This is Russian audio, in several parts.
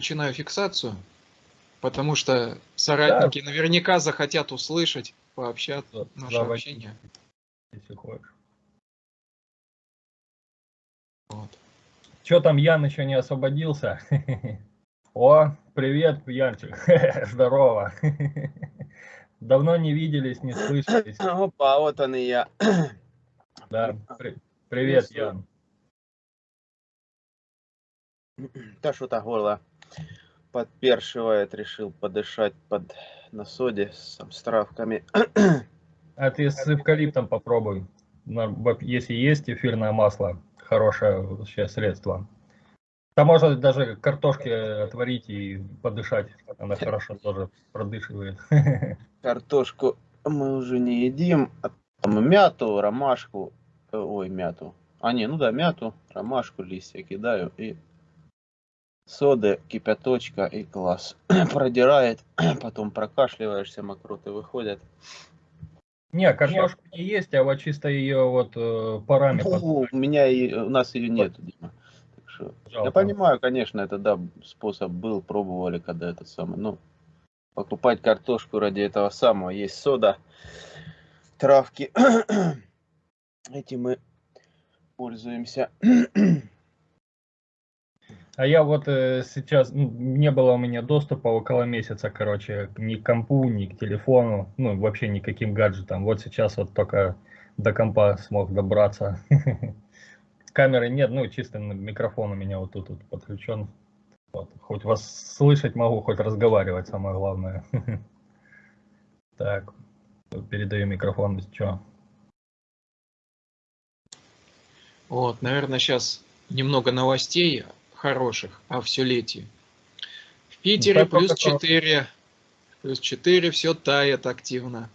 начинаю фиксацию, потому что соратники да. наверняка захотят услышать, пообщаться, наше Заводить, общение. Если хочешь. Вот. Что там, Ян еще не освободился? О, привет, Янчик. Здорово. Давно не виделись, не слышались. Опа, вот он и я. Да, при привет, Ян. Да что-то горло подпершивает, решил подышать под на соде с, с травками. А ты с эвкалиптом попробуй. Если есть эфирное масло, хорошее вообще средство. Там можно даже картошки отварить и подышать. Она хорошо тоже продышивает. Картошку мы уже не едим. А мяту, ромашку. Ой, мяту. А не, ну да, мяту, ромашку, листья кидаю и соды, кипяточка и класс. Продирает, потом прокашливаешься, мокроты выходят. Не, картошка не есть, а вот чисто ее вот э, параметр. у меня и, у нас ее нет, Дима. Так что, я понимаю, конечно, это да, способ был, пробовали, когда это самое. Ну, покупать картошку ради этого самого. Есть сода, травки. Этим мы пользуемся. А я вот э, сейчас, ну, не было у меня доступа около месяца, короче, ни к компу, ни к телефону, ну, вообще никаким гаджетам. Вот сейчас вот только до компа смог добраться. Камеры нет, ну, чисто микрофон у меня вот тут вот подключен. Вот. Хоть вас слышать могу, хоть разговаривать, самое главное. Так, передаю микрофон, что. Вот, наверное, сейчас немного новостей хороших, а все летие. В Питере ну, плюс 4, плюс 4, все тает активно.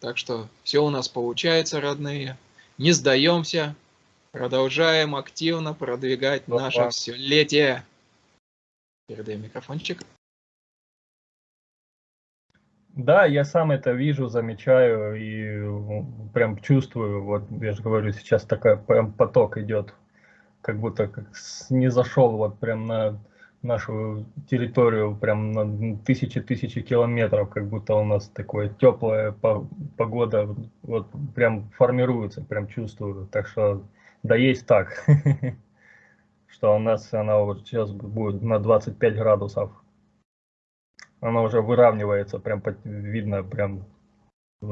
Так что все у нас получается, родные. Не сдаемся, продолжаем активно продвигать Опа. наше все летие. Передаем микрофончик. Да, я сам это вижу, замечаю и прям чувствую. Вот я же говорю, сейчас такой прям поток идет как будто как не зашел вот прям на нашу территорию, прям на тысячи-тысячи километров, как будто у нас такое теплая погода, вот прям формируется, прям чувствую. Так что, да есть так, что у нас она вот сейчас будет на 25 градусов. Она уже выравнивается, прям видно, прям,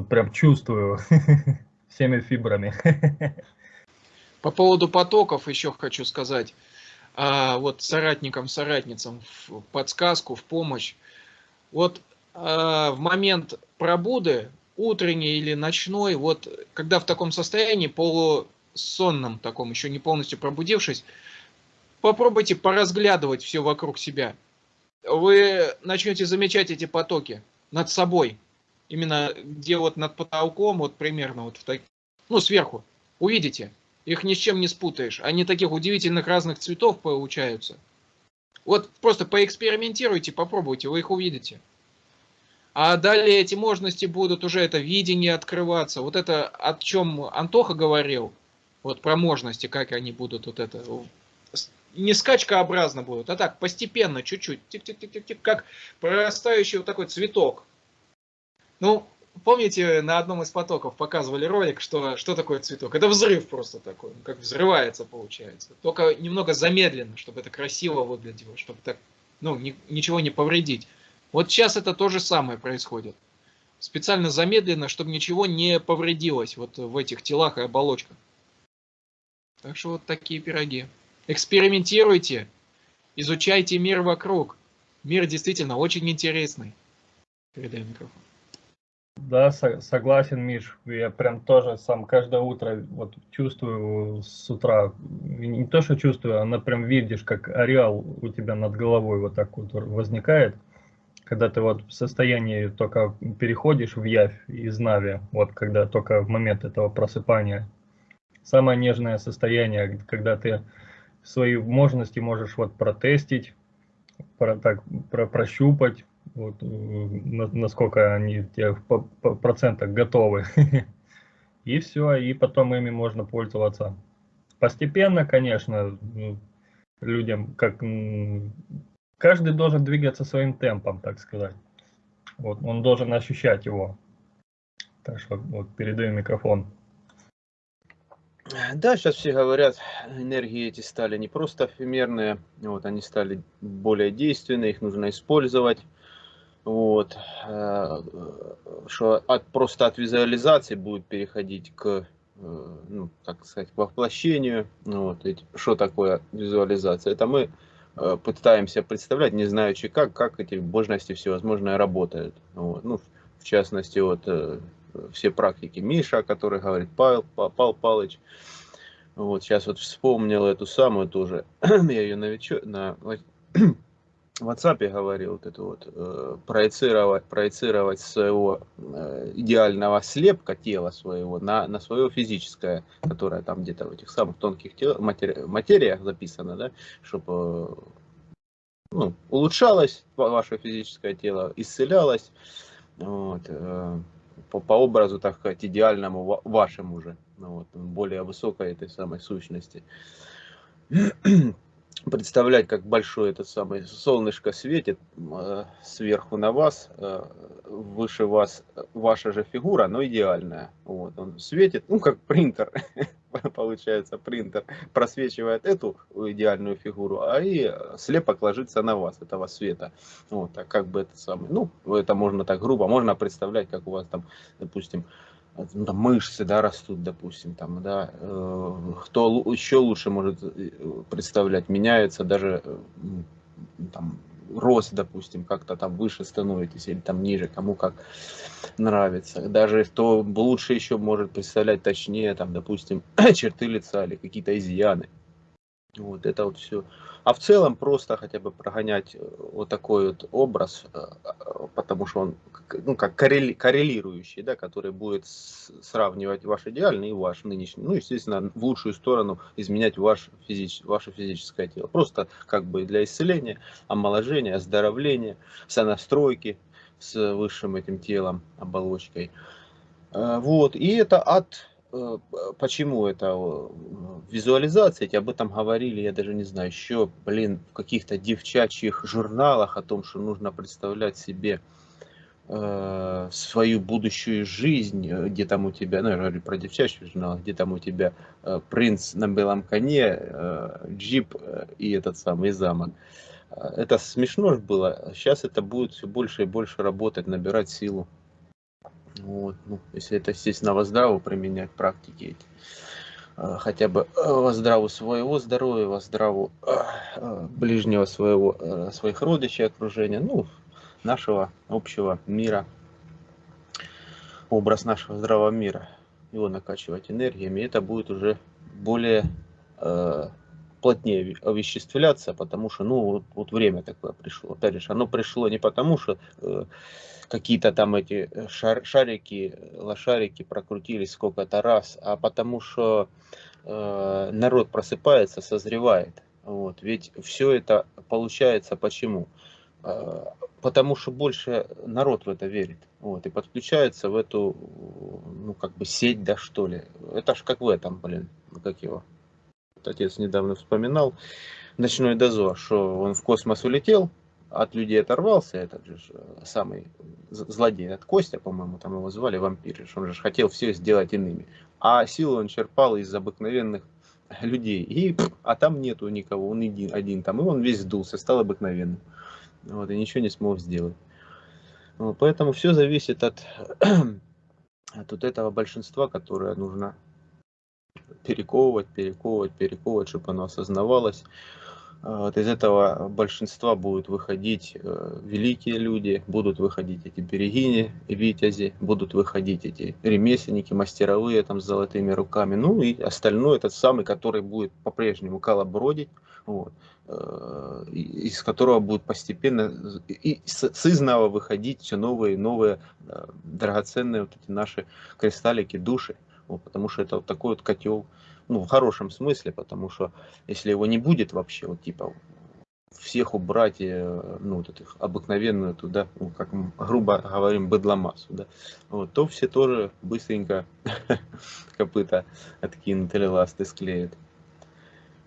прям чувствую всеми фибрами. По поводу потоков еще хочу сказать. А, вот соратникам, соратницам в подсказку, в помощь. Вот а, в момент пробуды, утренней или ночной, вот когда в таком состоянии, полусонном таком, еще не полностью пробудившись, попробуйте поразглядывать все вокруг себя. Вы начнете замечать эти потоки над собой. Именно где вот над потолком, вот примерно вот в так... ну сверху, увидите. Их ни с чем не спутаешь. Они таких удивительных разных цветов получаются. Вот просто поэкспериментируйте, попробуйте, вы их увидите. А далее эти мощности будут уже это видение открываться. Вот это, о чем Антоха говорил, вот про мощности, как они будут вот это, не скачкообразно будут, а так постепенно, чуть-чуть, как прорастающий вот такой цветок. Ну, помните, на одном из потоков показывали ролик, что, что такое цветок? Это взрыв просто такой, как взрывается получается. Только немного замедленно, чтобы это красиво выглядело, чтобы так, ну, ни, ничего не повредить. Вот сейчас это то же самое происходит. Специально замедленно, чтобы ничего не повредилось вот в этих телах и оболочках. Так что вот такие пироги. Экспериментируйте, изучайте мир вокруг. Мир действительно очень интересный. Передай микрофон. Да, согласен, Миш. Я прям тоже сам каждое утро вот чувствую с утра, не то что чувствую, а прям видишь, как ареал у тебя над головой вот так вот возникает, когда ты вот в состоянии только переходишь в явь из нави, вот когда только в момент этого просыпания. Самое нежное состояние, когда ты свои возможности можешь вот протестить, про, так, про, прощупать, вот, насколько они по процентах готовы. И все, и потом ими можно пользоваться. Постепенно, конечно, ну, людям, как каждый должен двигаться своим темпом, так сказать. Вот, он должен ощущать его. Так что вот передаю микрофон. Да, сейчас все говорят, энергии эти стали не просто эфемерные, вот, они стали более действенные, их нужно использовать. Вот, э, что от, просто от визуализации будет переходить к, э, ну, так сказать, к воплощению. Вот, ведь что такое визуализация? Это мы э, пытаемся представлять, не знаючи как, как эти божности всевозможные работают. Вот, ну, в частности, вот все практики Миша, который говорит Павел, Павел Павлович. Вот сейчас вот вспомнил эту самую тоже, я ее на, на WhatsApp говорил, вот это вот, э, проецировать, проецировать своего э, идеального слепка тела своего на, на свое физическое, которое там где-то в этих самых тонких тел, матери, материях записано, да, чтобы э, ну, улучшалось ваше физическое тело, исцелялось, вот, э, по, по образу, так сказать, идеальному вашему же, ну, вот, более высокой этой самой сущности представлять, как большое это самое солнышко светит э, сверху на вас, э, выше вас ваша же фигура, но идеальная. Вот, он светит, ну как принтер, получается, принтер просвечивает эту идеальную фигуру, а и слепок ложится на вас, этого света. Вот, так как бы это самое, ну, это можно так грубо, можно представлять, как у вас там, допустим, ну, там, мышцы, да, растут, допустим, там, да, э, кто еще лучше может э, представлять, меняется даже э, там, рост, допустим, как-то там выше становитесь или там ниже, кому как нравится. Даже кто лучше еще может представлять точнее, там, допустим, черты лица или какие-то изъяны. Вот это вот все. А в целом просто хотя бы прогонять э, вот такой вот образ, э, э, потому что он ну, как коррелирующий, да, который будет сравнивать ваш идеальный и ваш нынешний. Ну, естественно, в лучшую сторону изменять ваш физич, ваше физическое тело. Просто как бы для исцеления, омоложения, оздоровления, сонастройки с высшим этим телом, оболочкой. Вот, и это от почему это визуализация, об этом говорили, я даже не знаю, еще, блин, в каких-то девчачьих журналах о том, что нужно представлять себе э, свою будущую жизнь, э, где там у тебя, ну я говорю про девчачий журнал, где там у тебя э, принц на белом коне, э, джип э, и этот самый замок. Это смешно было, сейчас это будет все больше и больше работать, набирать силу. Вот, ну, если это, естественно, во здраву применять практики эти. А, хотя бы э, во здраву своего здоровья, во здраву э, ближнего своего, своих родичей, окружения, ну, нашего общего мира, образ нашего здравого мира, его накачивать энергиями, это будет уже более плотнее овеществляться, потому что, ну, вот, вот время такое пришло. Опять же, оно пришло не потому, что э, какие-то там эти э, шар, шарики, лошарики прокрутились сколько-то раз, а потому что э, народ просыпается, созревает. Вот. Ведь все это получается почему? Э, потому что больше народ в это верит. Вот, и подключается в эту, ну, как бы сеть, да, что ли. Это ж как в этом, блин, как его. Отец недавно вспоминал. Ночной дозор, что он в космос улетел, от людей оторвался, этот же э, самый злодей, от Костя, по-моему, там его звали, вампир, он же хотел все сделать иными. А силу он черпал из обыкновенных людей. И, а там нету никого, он один, один там, и он весь сдулся, стал обыкновенным. Вот, и ничего не смог сделать. Вот, поэтому все зависит от, от вот этого большинства, которое нужно перековывать, перековывать, перековывать, чтобы оно осознавалось. А, вот из этого большинства будут выходить э, великие люди, будут выходить эти берегини, витязи, будут выходить эти ремесленники, мастеровые там с золотыми руками. Ну и остальное, этот самый, который будет по-прежнему колобродить, вот, э, из которого будут постепенно и с, изного выходить все новые и новые э, драгоценные вот эти наши кристаллики, души. Вот, потому что это вот такой вот котел ну, в хорошем смысле, потому что если его не будет вообще, вот типа всех убрать, э, ну, вот этих обыкновенную туда, ну, как мы грубо говорим, быдломассу, да, вот, то все тоже быстренько копыта откинут или ласты склеят.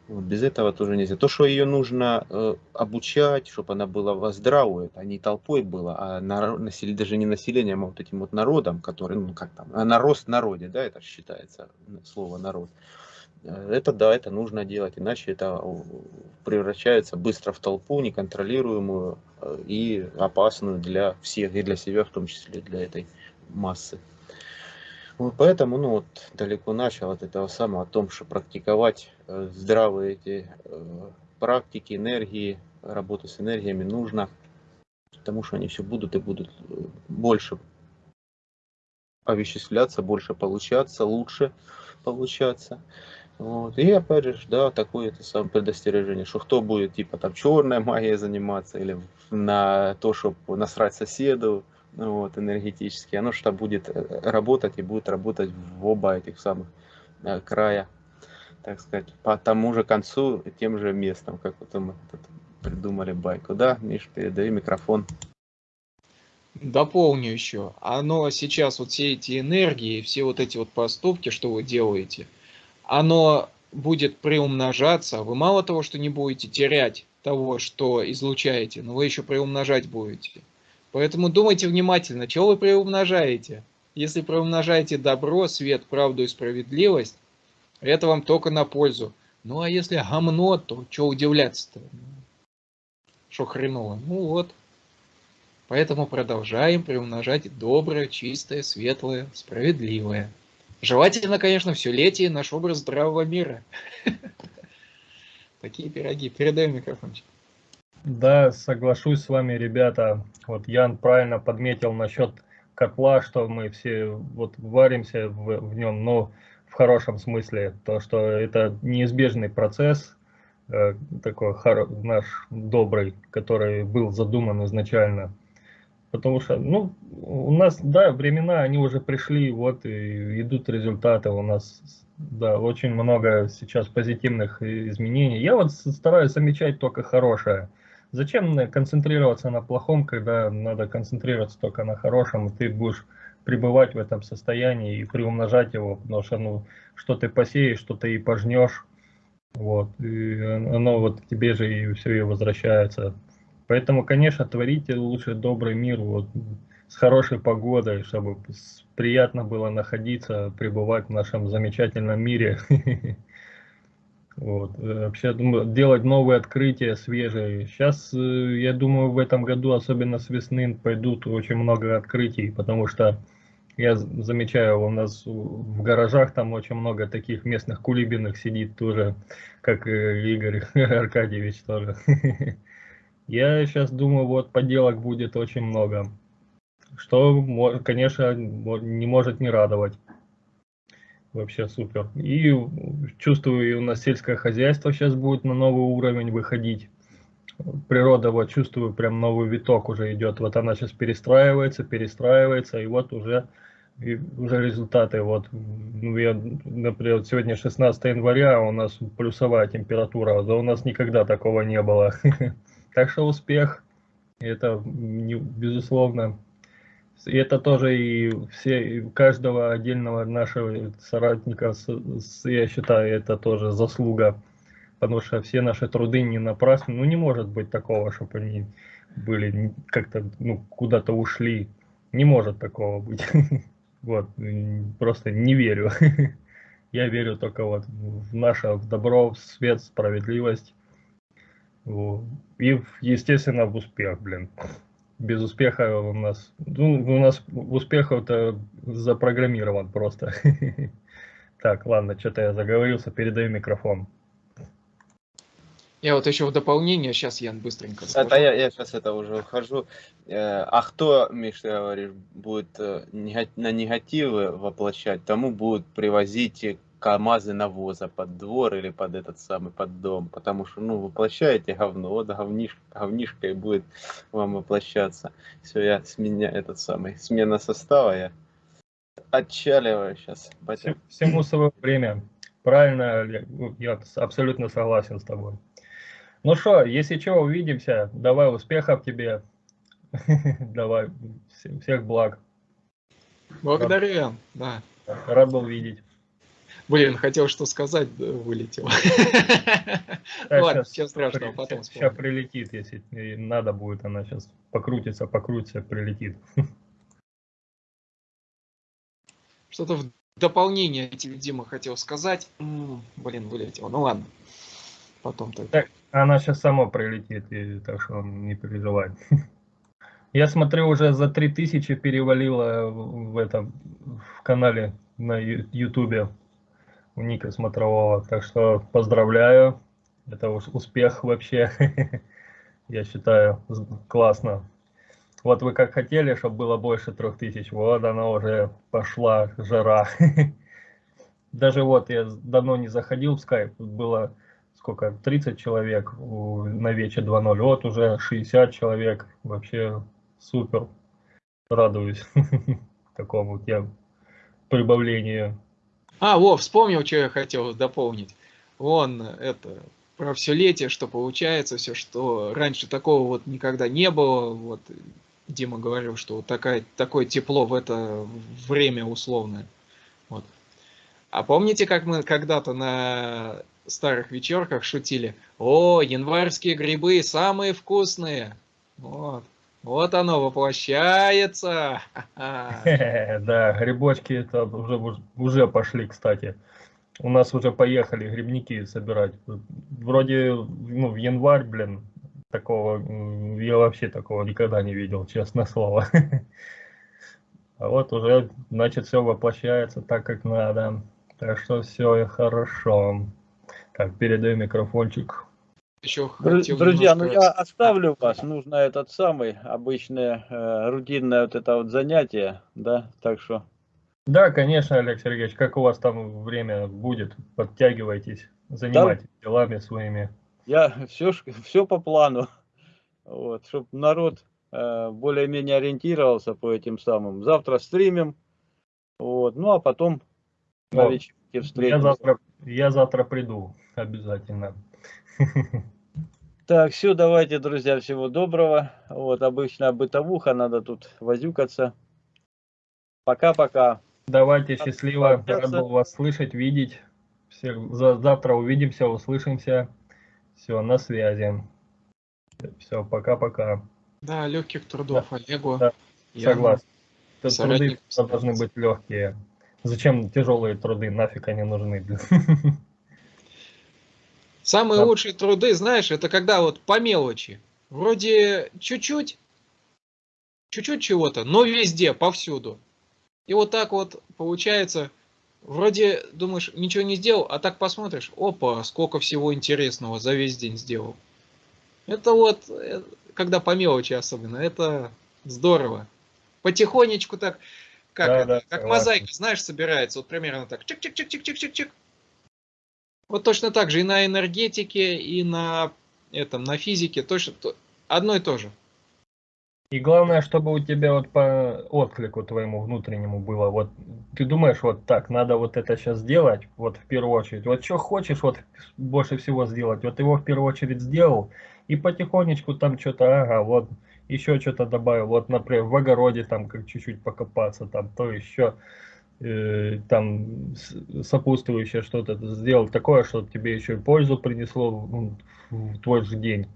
Вот, без этого тоже нельзя. То, что ее нужно э, обучать, чтобы она была здравой, это не толпой была, а на, насели, даже не населением, а вот этим вот народом, который, ну как там, а нарост народе, да, это считается слово народ. Э, это да, это нужно делать, иначе это превращается быстро в толпу неконтролируемую э, и опасную для всех, и для себя в том числе, для этой массы. Вот поэтому, ну вот, далеко начал от этого самого, о том, что практиковать э, здравые эти э, практики, энергии, работу с энергиями нужно, потому что они все будут и будут э, больше овеществляться, больше получаться, лучше получаться. Вот. И опять же, да, такое это самое предостережение, что кто будет типа там черная магия заниматься или на то, чтобы насрать соседу, вот, энергетически, оно что будет э, работать и будет работать в оба этих самых э, края, так сказать, по тому же концу, тем же местом, как вот мы придумали байку. Да, Миш, передаю микрофон. Дополню еще. Оно сейчас, вот все эти энергии, все вот эти вот поступки, что вы делаете, оно будет приумножаться. Вы мало того, что не будете терять того, что излучаете, но вы еще приумножать будете. Поэтому думайте внимательно, чего вы приумножаете. Если приумножаете добро, свет, правду и справедливость, это вам только на пользу. Ну а если гомно, то что удивляться-то? Что хреново? Ну вот. Поэтому продолжаем приумножать доброе, чистое, светлое, справедливое. Желательно, конечно, все летие наш образ здравого мира. Такие пироги. Передаем микрофончик. Да, соглашусь с вами, ребята. Вот Ян правильно подметил насчет котла, что мы все вот варимся в, в нем, но в хорошем смысле, то что это неизбежный процесс, э, такой наш добрый, который был задуман изначально. Потому что, ну, у нас, да, времена, они уже пришли, вот, и идут результаты у нас, да, очень много сейчас позитивных изменений. Я вот стараюсь замечать только хорошее. Зачем концентрироваться на плохом, когда надо концентрироваться только на хорошем, и ты будешь пребывать в этом состоянии и приумножать его, потому что ну, что ты посеешь, что ты и пожнешь, вот, и оно вот тебе же и все и возвращается. Поэтому, конечно, творите лучше добрый мир вот, с хорошей погодой, чтобы приятно было находиться, пребывать в нашем замечательном мире. Вот. Э, вообще делать новые открытия свежие. Сейчас, э, я думаю, в этом году, особенно с весны, пойдут очень много открытий, потому что я замечаю, у нас в гаражах там очень много таких местных кулибиных сидит тоже, как Игорь Аркадьевич тоже. Я сейчас думаю, вот поделок будет очень много, что, конечно, не может не радовать. Вообще супер. И чувствую, и у нас сельское хозяйство сейчас будет на новый уровень выходить. Природа, вот чувствую, прям новый виток уже идет. Вот она сейчас перестраивается, перестраивается, и вот уже, и уже результаты. Вот, ну, я, например, сегодня 16 января, а у нас плюсовая температура, да у нас никогда такого не было. Так успех, это, безусловно, и это тоже и все, и каждого отдельного нашего соратника, я считаю, это тоже заслуга, потому что все наши труды не напрасны. Ну, не может быть такого, чтобы они были как-то, ну, куда-то ушли. Не может такого быть. Вот, просто не верю. Я верю только вот в наше добро, в свет, справедливость. И, естественно, в успех, блин без успеха у нас, ну, у нас успех это запрограммирован просто. Так, ладно, что-то я заговорился, передаю микрофон. Я вот еще в дополнение, сейчас Ян быстренько скажу. Это я, я сейчас это уже ухожу. Э, а кто, Миш, ты говоришь, будет э, на негативы воплощать, тому будут привозить КАМАЗы навоза под двор или под этот самый, под дом, потому что, ну, воплощаете говно, вот говниш, говнишка и будет вам воплощаться. Все, я сменя этот самый, смена состава, я отчаливаю сейчас. Батя. Всему свое время. Правильно, ну, я абсолютно согласен с тобой. Ну что, если что, увидимся. Давай успехов тебе. Давай, всех благ. Благодарю, да. Рад был видеть. Блин, хотел что сказать, вылетел. Да, Ладно, страшного, при- потом Сейчас прилетит, если надо будет, она сейчас покрутится, покрутится, прилетит. Что-то в дополнение тебе, Дима, хотел сказать. Блин, вылетел. Ну ладно. Потом так. Так. Она сейчас сама прилетит, и, так что не переживай. Я смотрю, уже за 3000 перевалило в этом в канале на Ютубе у Ника Смотрового. Так что поздравляю. Это уж успех вообще. Я считаю, классно. Вот вы как хотели, чтобы было больше 3000, вот она уже пошла, жара. Даже вот я давно не заходил в скайп, было сколько, 30 человек на вече 2.0, вот уже 60 человек, вообще супер, радуюсь такому тем прибавлению. А, во, вспомнил, что я хотел дополнить. Вон, это, про все летие, что получается, все, что раньше такого вот никогда не было. Вот Дима говорил, что вот такая, такое тепло в это время условное. Вот. А помните, как мы когда-то на старых вечерках шутили? О, январские грибы самые вкусные. Вот. Вот оно воплощается. Да, грибочки это уже, уже пошли, кстати. У нас уже поехали грибники собирать. Вроде, ну, в январь, блин, такого, я вообще такого никогда не видел, честное слово. А вот уже, значит, все воплощается так, как надо. Так что все хорошо. Так, передаю микрофончик. Еще хотел Друзья, ну я оставлю вас. Нужно этот самый обычное э, рутинное вот это вот занятие, да, так что Да, конечно, Олег Сергеевич, как у вас там время будет, подтягивайтесь, занимайтесь делами своими. я все, все по плану, вот, чтобы народ э, более-менее ориентировался по этим самым. Завтра стримим, вот, ну а потом на Вот. вечерке Я встретимся. завтра, я завтра приду обязательно. Так, все, давайте, друзья, всего доброго. Вот, обычная бытовуха, надо тут возюкаться. Пока-пока. Давайте, счастливо. Рад был вас слышать, видеть. Всех, за- завтра увидимся, услышимся. Все, на связи. Все, пока-пока. Да, легких трудов Олегу. Да, Я- Согласен. Труды соратник должны быть легкие. Зачем тяжелые труды? Нафиг они нужны? Самые Да. лучшие труды, знаешь, это когда вот по мелочи. Вроде чуть-чуть, чуть-чуть чего-то, но везде, повсюду. И вот так вот получается, вроде думаешь, ничего не сделал, а так посмотришь, опа, сколько всего интересного за весь день сделал. Это вот, э, когда по мелочи особенно, это здорово. Потихонечку так, как, Да, это, да, как согласен. мозаика, знаешь, собирается, вот примерно так, чик-чик-чик-чик-чик-чик-чик. Вот точно так же и на энергетике, и на этом, на физике, точно то- одно и то же. И главное, чтобы у тебя вот по отклику твоему внутреннему было, вот ты думаешь, вот так, надо вот это сейчас сделать, вот в первую очередь, вот что хочешь вот больше всего сделать, вот его в первую очередь сделал, и потихонечку там что-то, ага, вот еще что-то добавил, вот, например, в огороде там как чуть-чуть покопаться, там, то еще э, там сопутствующее что-то сделал такое, что тебе еще и пользу принесло ну, в в твой же день.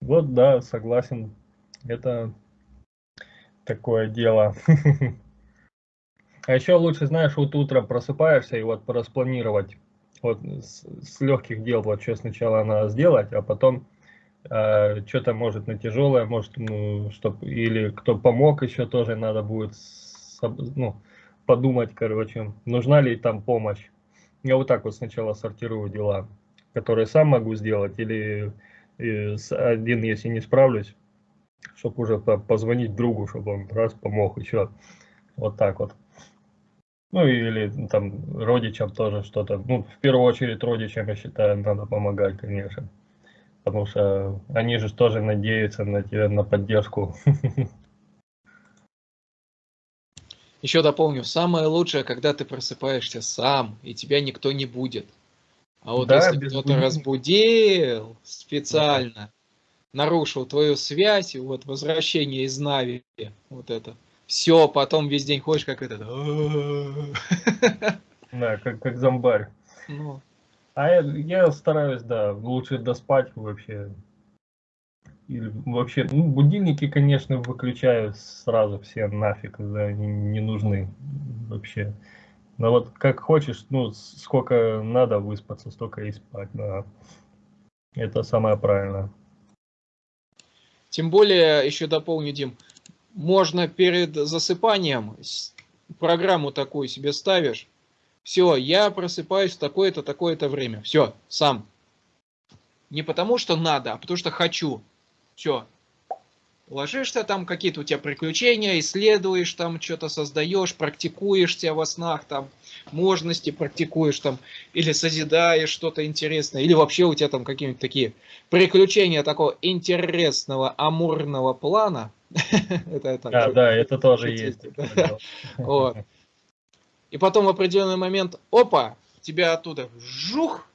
Вот, да, согласен, это такое дело. А еще лучше, знаешь, вот утром просыпаешься и вот пораспланировать вот с, с легких дел, вот что сначала надо сделать, а потом что-то может на тяжелое, может, ну, чтоб, или кто помог еще тоже надо будет ну, подумать, короче, нужна ли там помощь. Я вот так вот сначала сортирую дела, которые сам могу сделать, или э, один, если не справлюсь, чтобы уже по- позвонить другу, чтобы он раз помог еще. Вот так вот. Ну или там родичам тоже что-то. Ну, в первую очередь родичам, я считаю, надо помогать, конечно. Потому что они же тоже надеются на тебя, на поддержку. Еще дополню, самое лучшее, когда ты просыпаешься сам, и тебя никто не будет. А вот Да, если кто-то будильника. разбудил специально, нарушил твою связь, и вот возвращение из Нави, вот это, все, потом весь день ходишь как этот. Да, как, как зомбарь. Ну, А я, я стараюсь, да, лучше доспать вообще. Или вообще, ну, будильники, конечно, выключаю сразу все нафиг, да, не, не нужны вообще. Но вот как хочешь, ну, сколько надо выспаться, столько и спать, да. Это самое правильное. Тем более, еще дополню, Дим, можно перед засыпанием программу такую себе ставишь. Все, я просыпаюсь в такое-то, такое-то время. Все, сам. Не потому что надо, а потому что хочу. Все. Ложишься, там какие-то у тебя приключения, исследуешь, там что-то создаешь, практикуешься во снах, там можности практикуешь, там, или созидаешь что-то интересное, или вообще у тебя там какие-нибудь такие приключения такого интересного амурного плана. Да, да, это тоже есть. Вот. И потом в определенный момент, опа, тебя оттуда жух,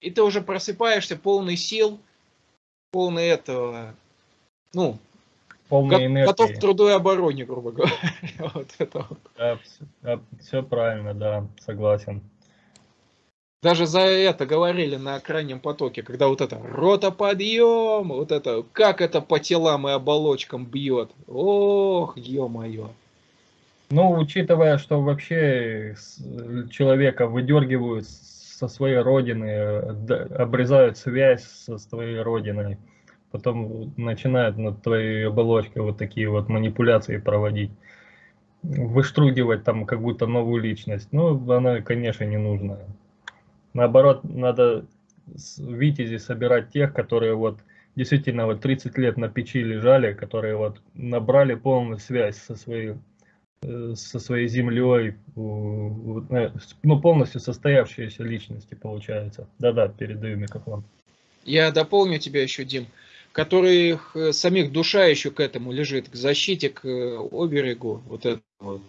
и ты уже просыпаешься полный сил, полный этого, ну, Полной го- готов к энергии. труду и обороне, грубо говоря. Вот это вот. все правильно, да, согласен. Даже за это говорили на крайнем потоке, когда вот это ротоподъем, вот это, как это по телам и оболочкам бьет. Ох, ё-моё. Ну, учитывая, что вообще с- человека выдергивают со своей родины, обрезают связь со своей родиной, потом начинают над твоей оболочкой вот такие вот манипуляции проводить, выштругивать там как будто новую личность. Ну, она, конечно, не нужна. Наоборот, надо с витязи собирать тех, которые вот действительно вот 30 лет на печи лежали, которые вот набрали полную связь со своей со своей землей, э, ну, полностью состоявшиеся личности, получается. Да-да, передаю микрофон. Я дополню тебя еще, Дим, которых э, самих душа еще к этому лежит, к защите, к э, оберегу, вот это вот.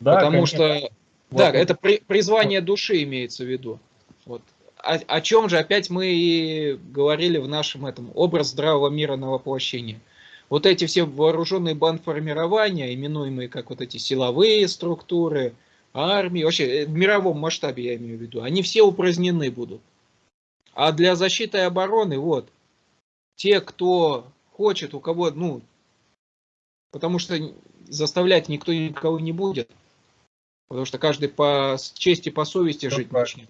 Да, Потому конечно. что, Вот, да, это при- призвание души имеется в виду. Вот. О, о чем же опять мы и говорили в нашем этом образ здравого мира на воплощение. Вот эти все вооруженные бандформирования, именуемые как вот эти силовые структуры, армии, вообще э, в мировом масштабе я имею в виду, они все упразднены будут. А для защиты и обороны, вот, те, кто хочет, у кого, ну, потому что заставлять никто никого не будет, потому что каждый по чести, по совести жить начнет.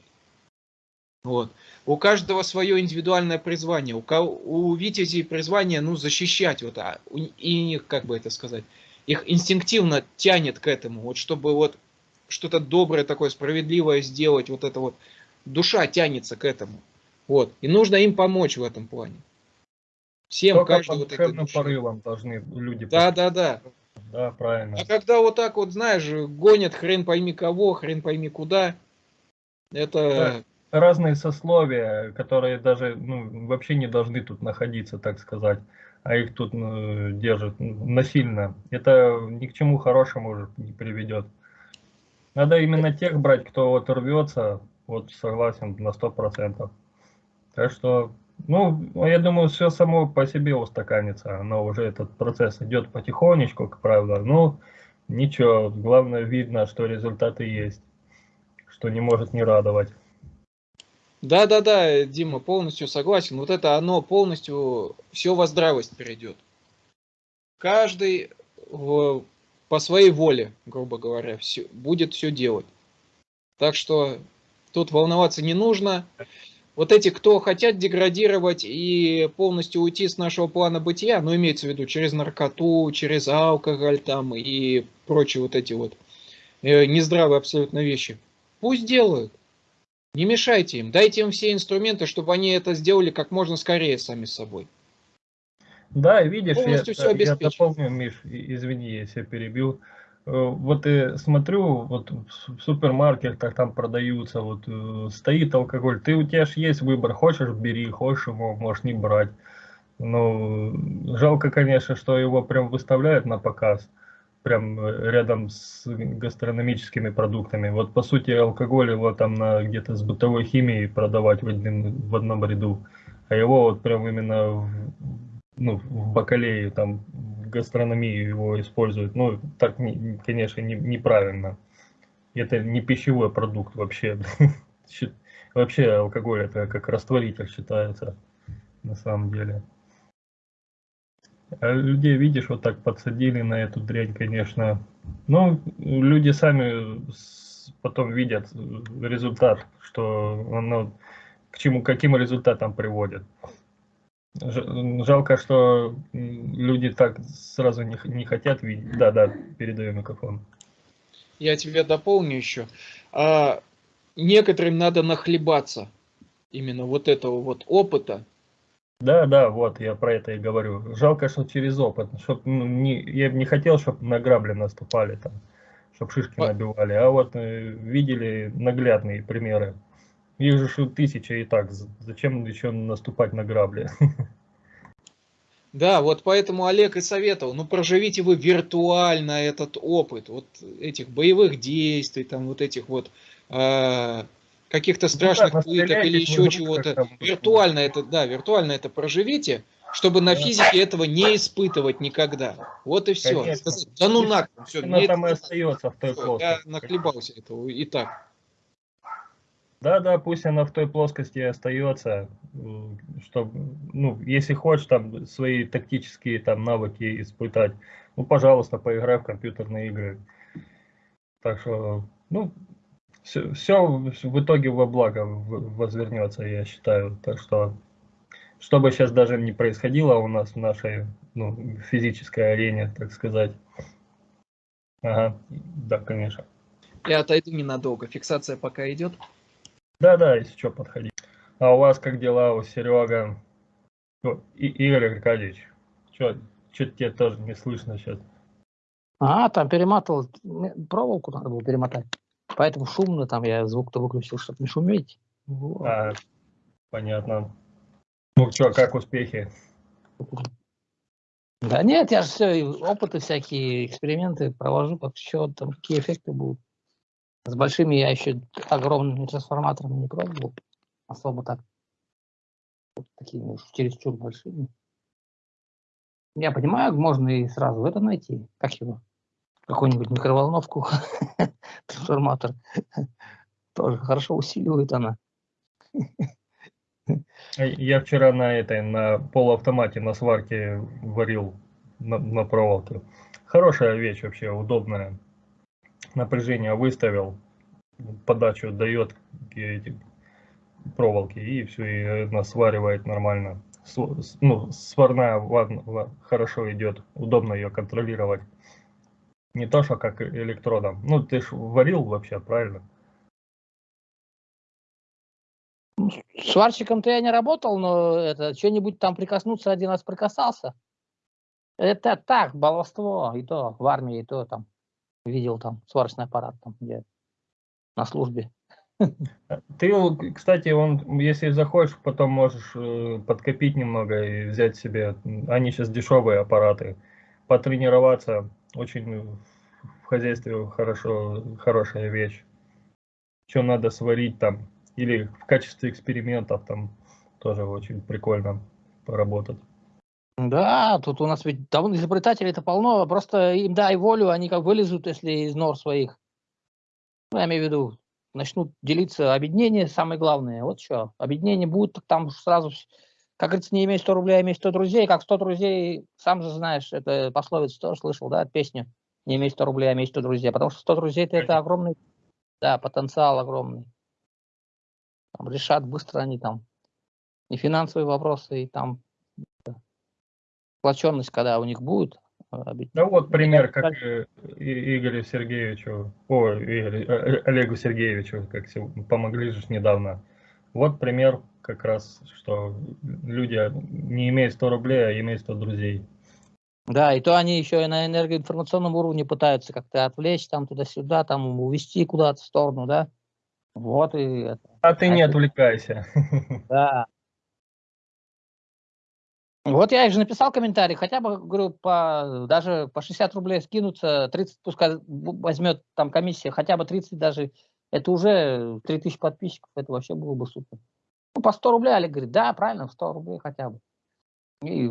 Вот. У каждого свое индивидуальное призвание. У, кого, у витязей призвание, ну, защищать. Вот, а, и их, как бы это сказать, их инстинктивно тянет к этому. Вот чтобы вот что-то доброе такое, справедливое сделать. Вот это вот. Душа тянется к этому. Вот. И нужно им помочь в этом плане. Всем, Только каждый по вот душе. порывам должны люди... Да, да, да. Да, правильно. А когда вот так вот, знаешь, гонят хрен пойми кого, хрен пойми куда, это... разные сословия, которые даже ну, вообще не должны тут находиться, так сказать, а их тут ну, держат ну, насильно. Это ни к чему хорошему уже не приведет. Надо именно тех брать, кто вот рвется, вот согласен на сто процентов. Так что, ну, я думаю, все само по себе устаканится, но уже этот процесс идет потихонечку, как правило. Ну, ничего, главное видно, что результаты есть, что не может не радовать. Да-да-да, Дима, полностью согласен. Вот это оно полностью все во здравость перейдет. Каждый в- по своей воле, грубо говоря, всё- будет все делать. Так что тут волноваться не нужно. Вот эти, кто хотят деградировать и полностью уйти с нашего плана бытия, ну, имеется в виду через наркоту, через алкоголь там и прочие вот эти вот э, нездравые абсолютно вещи, пусть делают. Не мешайте им, дайте им все инструменты, чтобы они это сделали как можно скорее сами собой. Да, видишь, я, Полностью я обеспечено. дополню, Миш, извини, если я перебил. Э, Вот и смотрю, вот в су- в супермаркетах там продаются, вот э, стоит алкоголь. Ты у тебя же есть выбор, хочешь бери, хочешь его можешь не брать. Ну, жалко, конечно, что его прям выставляют на показ, прям э, рядом с гастрономическими продуктами. Вот по сути алкоголь его там на где-то с бытовой химией продавать в, одном в одном ряду, а его вот прям именно в, ну, в бакалее, там, в гастрономии его используют. Ну, так, не- конечно, не- неправильно. Это не пищевой продукт вообще. Вообще алкоголь это как растворитель считается на самом деле. А людей, видишь, вот так подсадили на эту дрянь, конечно. Но люди сами потом видят результат, что оно к чему, каким результатам приводит. Жалко, что люди так сразу не, не хотят видеть. Да, да, передаю микрофон. Я тебя дополню еще. А, некоторым надо нахлебаться именно вот этого вот опыта, да, да, вот я про это и говорю. Жалко, что через опыт. Чтоб, ну, не, я бы не хотел, чтобы на грабли наступали там, чтобы шишки набивали. А вот э, видели наглядные примеры. Их же тысяча и так. Зачем еще наступать на грабли? Да, вот поэтому Олег и советовал, ну проживите вы виртуально этот опыт, вот этих боевых действий, там вот этих вот э, каких-то ну страшных ну, пыток или еще чего-то. Виртуально это, да, виртуально это проживите, чтобы на физике этого не испытывать никогда. Вот и все. Конечно. Да ну нахуй, все. Оно там и остается в той плоскости. Я нахлебался этого и так. Да, да, пусть она в той плоскости остается, чтобы, ну, если хочешь там свои тактические там навыки испытать, ну, пожалуйста, поиграй в компьютерные игры. Так что, ну, все, все в итоге во благо возвернется, я считаю. Так что, что бы сейчас даже не происходило у нас в нашей ну, физической арене, так сказать. Ага, да, конечно. Я отойду ненадолго, фиксация пока идет. Да, да, если что, подходи. А у вас как дела, у Серега? О, и, Игорь Аркадьевич, что, что-то тебе тоже не слышно сейчас. А, там перематывал, проволоку надо было перемотать. Поэтому шумно, там я звук-то выключил, чтобы не шуметь. Вот. А, понятно. Ну что, как успехи? Да нет, я же все, опыты всякие, эксперименты провожу, как что там, какие эффекты будут. С большими я еще огромными трансформаторами не пробовал. Особо так. Вот такими уж чересчур большими. Я понимаю, можно и сразу это найти. Как его? Какую-нибудь микроволновку, трансформатор, тоже хорошо усиливает она. Я вчера на этой, на полуавтомате, на сварке варил на, на проволоке. Хорошая вещь вообще, удобная. Напряжение выставил, подачу дает эти проволоки и все, и она сваривает нормально. Ну, сварная хорошо идет, удобно ее контролировать. Не то, что как электродом. Ну, ты ж варил вообще, правильно? Сварщиком-то я не работал, но это что-нибудь там прикоснуться один раз прикасался. Это так, баловство, и то в армии, и то там видел там сварочный аппарат там, где на службе. Ты, кстати, он, если захочешь, потом можешь э, подкопить немного и взять себе. Они сейчас дешевые аппараты. Потренироваться очень в хозяйстве хорошо, хорошая вещь. Что надо сварить там, или в качестве экспериментов там тоже очень прикольно поработать. Да, тут у нас ведь давно изобретателей-то полно, просто им дай волю, они как вылезут, если из нор своих. Ну, я имею в виду, начнут делиться объединение, самое главное. Вот что, объединение будет, там сразу как говорится, не имей 100 рублей, а имей 100 друзей. Как 100 друзей, сам же знаешь, это пословица тоже слышал, да, песню. Не имей 100 рублей, а имей 100 друзей. Потому что 100 друзей это, это огромный, да, потенциал огромный. Там решат быстро они там и финансовые вопросы, и там сплоченность, когда у них будет. А, ну вот пример, как Игорю Сергеевичу, о, Игорю, э, э, Олегу Сергеевичу, как помогли же недавно. Вот пример как раз, что люди не имеют 100 рублей, а имеют 100 друзей. Да, и то они еще и на энергоинформационном уровне пытаются как-то отвлечь там туда-сюда, там увести куда-то в сторону, да? Вот и это. А ты не отвлекайся. Да. Вот я же написал комментарий, хотя бы, говорю, по, даже по 60 рублей скинуться, 30 пускай возьмет там комиссия, хотя бы 30 даже, это уже 3000 подписчиков, это вообще было бы супер. Ну, по 100 рублей Олег говорит, да, правильно, 100 рублей хотя бы. И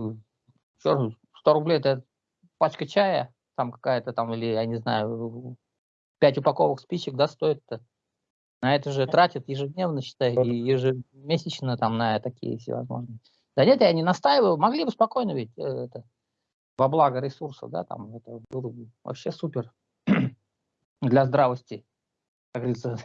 что, 100 рублей это пачка чая, там какая-то там, или я не знаю, 5 упаковок спичек, да, стоит-то? На это же тратят ежедневно, считай, и ежемесячно там на такие всевозможные. Да нет, я не настаиваю, могли бы спокойно ведь э, это, во благо ресурсов, да, там это было бы вообще супер для здравости, как говорится.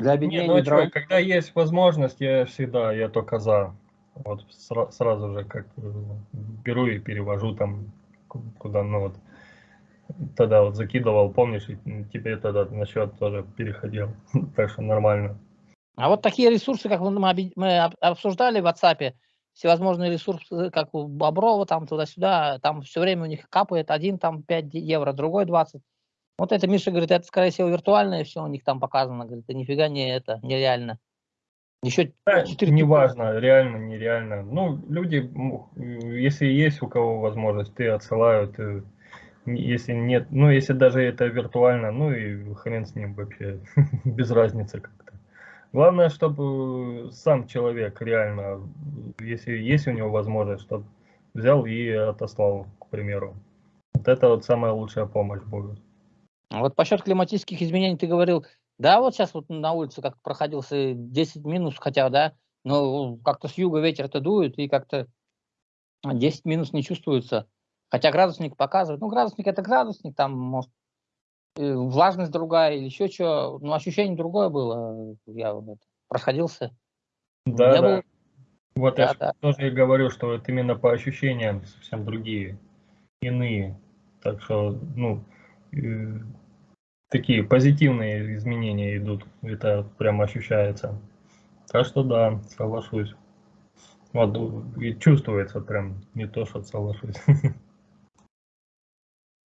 Для объединения Не, ну, а что, когда есть возможность, я всегда, я только за. Вот сра сразу же как беру и перевожу там куда, ну вот тогда вот закидывал, помнишь, и тебе тогда на счет тоже переходил, так что нормально. А вот такие ресурсы, как мы, мы обсуждали в WhatsApp, всевозможные ресурсы, как у Боброва, там туда-сюда, там все время у них капает, один там 5 евро, другой 20. Вот это Миша говорит, это скорее всего виртуальное все у них там показано, говорит, это нифига не это, нереально. Еще да, 4 не важно, реально, нереально. Ну, люди, если есть у кого возможность, ты отсылают, э, если нет, ну, если даже это виртуально, ну и хрен с ним вообще, без разницы как-то. Главное, чтобы сам человек реально, если есть у него возможность, чтобы взял и отослал, к примеру. Вот это вот самая лучшая помощь будет. Вот по климатических изменений ты говорил, да, вот сейчас вот на улице как проходился 10 минус, хотя, да, но как-то с юга ветер-то дует, и как-то 10 минус не чувствуется. Хотя градусник показывает, ну, градусник это градусник, там, может, влажность другая или еще что, ну, ощущение другое было, я вот проходился. Да, я да. Был... Вот да, я да. тоже и говорю, что вот именно по ощущениям совсем другие, иные. Так что, ну, такие позитивные изменения идут, это прям ощущается. Так что да, соглашусь. Вот, и чувствуется прям, не то, что соглашусь.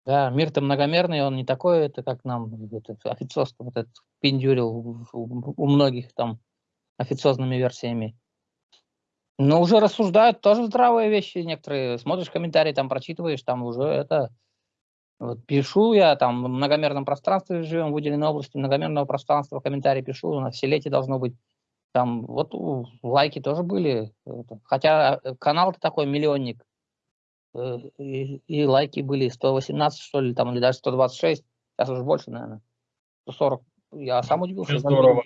Да, мир-то многомерный, он не такой, это как нам это, официоз вот этот пиндюрил у многих там официозными версиями. Но уже рассуждают тоже здравые вещи некоторые. Смотришь комментарии, там прочитываешь, там уже это вот пишу я, там в многомерном пространстве живем, в выделенной области многомерного пространства, комментарии пишу, на все лете должно быть. Там вот лайки тоже были. Хотя э, канал-то такой миллионник. Э, и, и лайки были 118, что ли, там, или даже 126. Сейчас уже больше, наверное. 140. Я сам удивился. Здорово.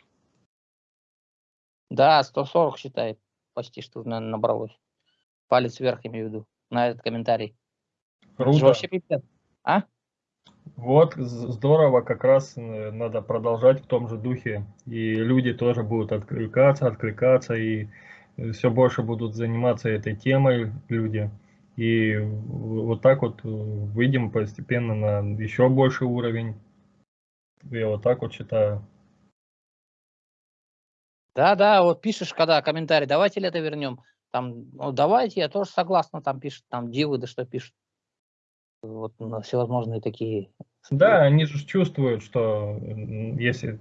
Да, 140, считай. Почти что, наверное, набралось. Палец вверх, имею в виду, на этот комментарий. Круто. Это вообще пипец. А? Вот, здорово, как раз э, надо продолжать в том же духе. И люди тоже будут откликаться, откликаться, и все больше будут заниматься этой темой люди. И вот так вот э, выйдем постепенно на еще больший уровень. Я вот так вот считаю. Да, да, вот пишешь, когда комментарий, давайте ли это вернем. Там, ну, давайте, я тоже согласна, там пишут, там дивы, да что пишут вот на всевозможные такие. Да, они же чувствуют, что если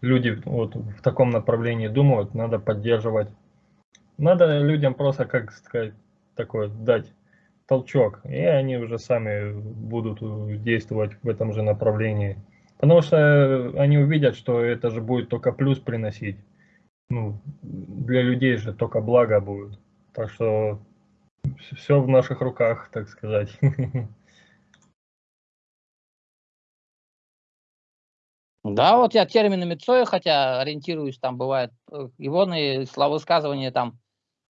люди вот в таком направлении думают, надо поддерживать. Надо людям просто, как сказать, такой дать толчок, и они уже сами будут действовать в этом же направлении. Потому что они увидят, что это же будет только плюс приносить. Ну, для людей же только благо будет. Так что все в наших руках, так сказать. Да, вот я терминами Цоя, хотя ориентируюсь, там бывает, э, его словосказывание там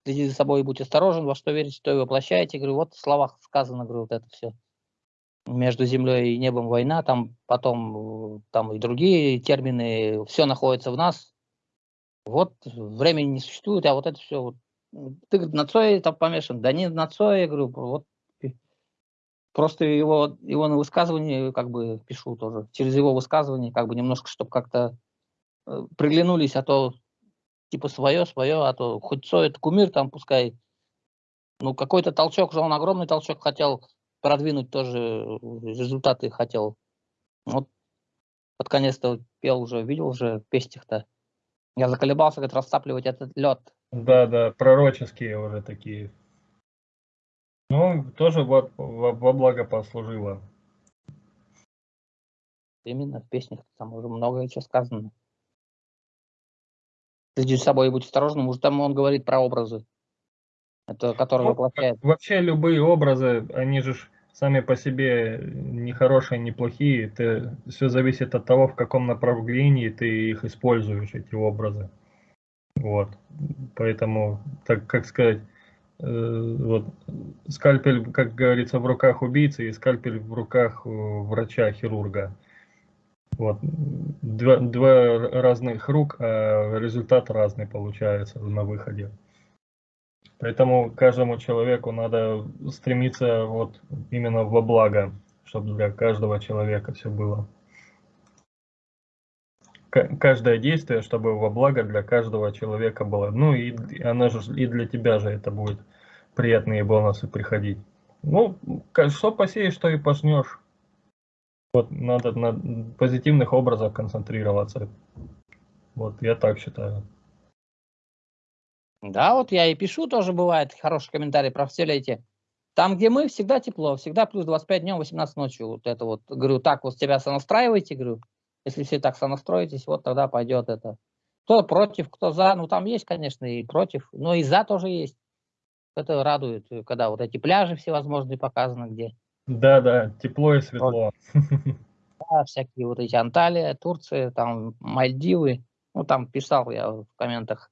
следи за собой и будь осторожен, во что верите, что и воплощаете. Говорю, вот в словах сказано, говорю, вот это все. Между землей и небом война, там потом там и другие термины, все находится в нас. Вот времени не существует, а вот это все. Вот. Ты на Цое там помешан. Да не на Цое, говорю, вот Просто его, его на высказывание как бы пишу тоже. Через его высказывание как бы немножко, чтобы как-то э, приглянулись, а то типа свое, свое, а то хоть Цой это кумир там пускай. Ну какой-то толчок же, он огромный толчок хотел продвинуть тоже, э, результаты хотел. Вот под конец-то пел уже, видел уже пестих-то. Я заколебался, говорит, растапливать этот лед. Да, да, пророческие уже такие ну, тоже во, во, во благо послужило. Именно в песнях там уже многое что сказано. Следи за собой и будь осторожным. Уже там он говорит про образы, это, которые ну, воплощает. Вообще любые образы, они же сами по себе не хорошие, не плохие. Ты, все зависит от того, в каком направлении ты их используешь, эти образы. Вот. Поэтому, так как сказать, вот, скальпель, как говорится, в руках убийцы и скальпель в руках э, врача-хирурга. Вот. Два, два разных рук, а результат разный получается на выходе. Поэтому каждому человеку надо стремиться вот именно во благо, чтобы для каждого человека все было. Каждое действие, чтобы во благо для каждого человека было. Ну и она же и для тебя же это будет приятные бонусы приходить. Ну, что посеешь, что и пожнешь. Вот надо на позитивных образах концентрироваться. Вот я так считаю. Да, вот я и пишу, тоже бывает хороший комментарий про все эти. Там, где мы, всегда тепло, всегда плюс 25 днем, 18 ночью. Вот это вот, говорю, так вот тебя сонастраивайте, говорю. Если все так сонастроитесь, вот тогда пойдет это. Кто против, кто за, ну там есть, конечно, и против, но и за тоже есть. Это радует, когда вот эти пляжи всевозможные показаны, где. Да, да, тепло и светло. Да, всякие вот эти Анталия, Турция, там Мальдивы. Ну, там писал я в комментах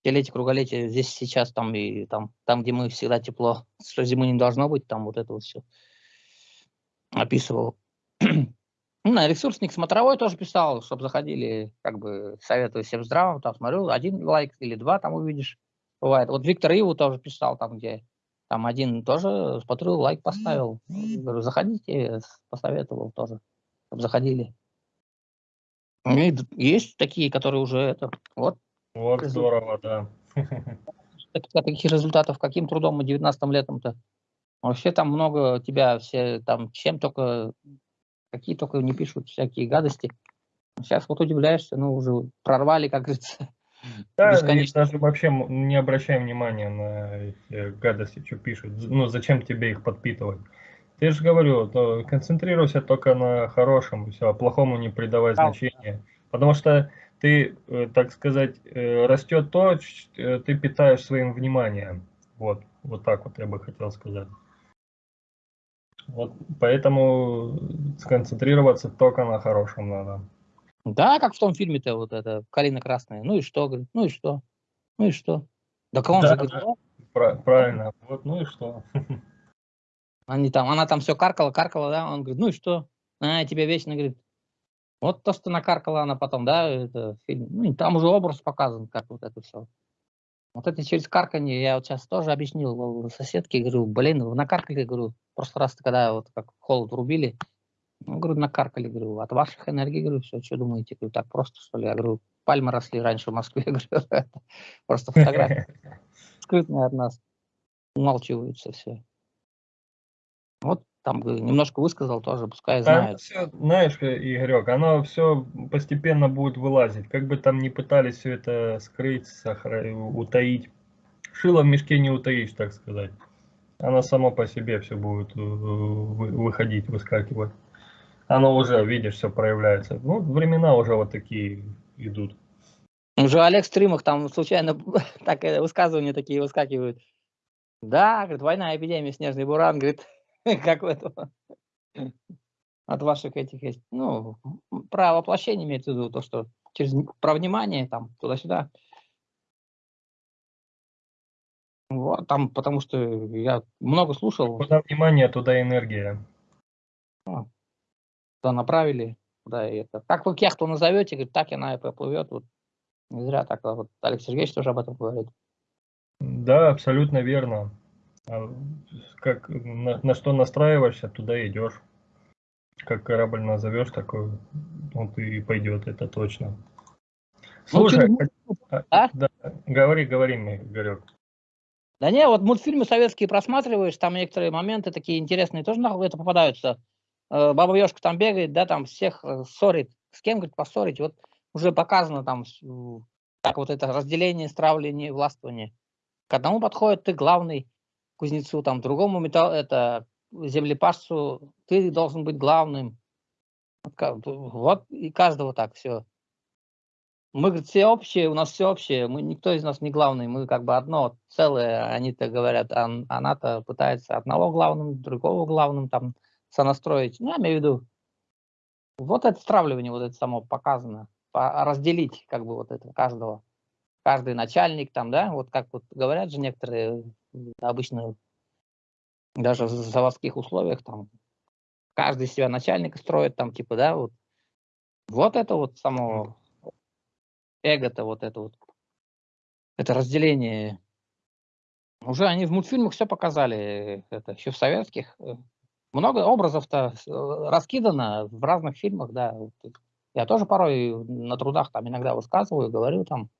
столетие, круголетие, здесь сейчас там и там, там, где мы всегда тепло, что зимы не должно быть, там вот это вот все описывал. Ну, ресурсник смотровой тоже писал, чтобы заходили, как бы советую всем здравым, там смотрю, один лайк или два там увидишь, бывает. Вот Виктор Иву тоже писал, там где, там один тоже, смотрю, лайк поставил, говорю, заходите, посоветовал тоже, чтобы заходили. И есть такие, которые уже это, вот, вот здорово, да. Таких результатов, каким трудом мы 19 летом-то? Вообще там много тебя все там чем только, какие только не пишут всякие гадости. Сейчас вот удивляешься, ну уже прорвали, как говорится. Да, Бесконечно. даже вообще не обращаем внимания на эти гадости, что пишут. Ну, зачем тебе их подпитывать? Ты же говорю, то концентрируйся только на хорошем, все, а плохому не придавай да. значения. Потому что ты, э, так сказать, э, растет то, э, ты питаешь своим вниманием. Вот, вот так вот я бы хотел сказать. Вот, поэтому сконцентрироваться только на хорошем надо. Да, как в том фильме-то вот это «Калина красная». Ну и что, говорит, ну и что? Ну и что? Да он да, же говорит, да, правильно, вот ну и что? Они там, она там все каркала, каркала, да, он говорит, ну и что? А, тебе вечно, говорит, вот то, что накаркала она потом, да, это фильм. Ну, там уже образ показан, как вот это все. Вот это через карканье я вот сейчас тоже объяснил соседке, говорю, блин, вы накаркали, говорю, просто раз когда вот как холод врубили, ну, говорю, накаркали, говорю, от ваших энергий, говорю, все, что думаете, говорю, так просто, что ли? Я говорю, пальмы росли раньше в Москве, говорю, просто фотография скрытная от нас, умалчиваются все. Вот там немножко высказал тоже, пускай знает. Все, знаешь, Игорек, оно все постепенно будет вылазить. Как бы там ни пытались все это скрыть, сохра... утаить. Шило в мешке не утаишь, так сказать. Оно само по себе все будет э, выходить, выскакивать. Оно уже, видишь, все проявляется. Ну, времена уже вот такие идут. Уже Олег Стримах там случайно так э, высказывания такие выскакивают. Да, говорит, война, эпидемия, снежный буран, говорит, как в этом, от ваших этих есть, ну, про воплощение имеется в виду, то, что через, про внимание, там, туда-сюда. Вот, там, потому что я много слушал. Куда внимание, туда энергия. Ну, туда направили, куда и это. Как вы кехту назовете, говорит, так она и поплывет. Вот. Не зря так, вот Алексей Сергеевич тоже об этом говорит. Да, абсолютно верно. А как, на, на что настраиваешься, туда идешь. Как корабль назовешь, такой он и пойдет, это точно. Ну, Слушай, ну, а? да, говори, говори мне, Игорек. Да не, вот мультфильмы советские просматриваешь, там некоторые моменты такие интересные тоже на это попадаются. Э, Баба Ёшка там бегает, да, там всех э, ссорит. С кем, говорит, поссорить? Вот уже показано там, как вот это разделение, стравление, властвование. К одному подходит ты главный, кузнецу, там, другому металл, это, землепашцу, ты должен быть главным. Вот и каждого так все. мы, говорит, все общие, у нас все общее, мы, никто из нас не главный, мы как бы одно целое, они-то говорят, а, она-то пытается одного главным, другого главным там сонастроить. Ну, я имею в виду, вот это стравливание, вот это само показано, разделить как бы вот это каждого, каждый начальник там, да, вот как вот говорят же некоторые, обычно даже в заводских условиях там, каждый себя начальника строит там, типа, да, вот, вот это вот само эго-то вот это вот, это разделение. Уже они в мультфильмах все показали, это еще в советских. Много образов-то э, раскидано в разных фильмах, да. Я тоже порой на трудах там иногда высказываю, говорю там,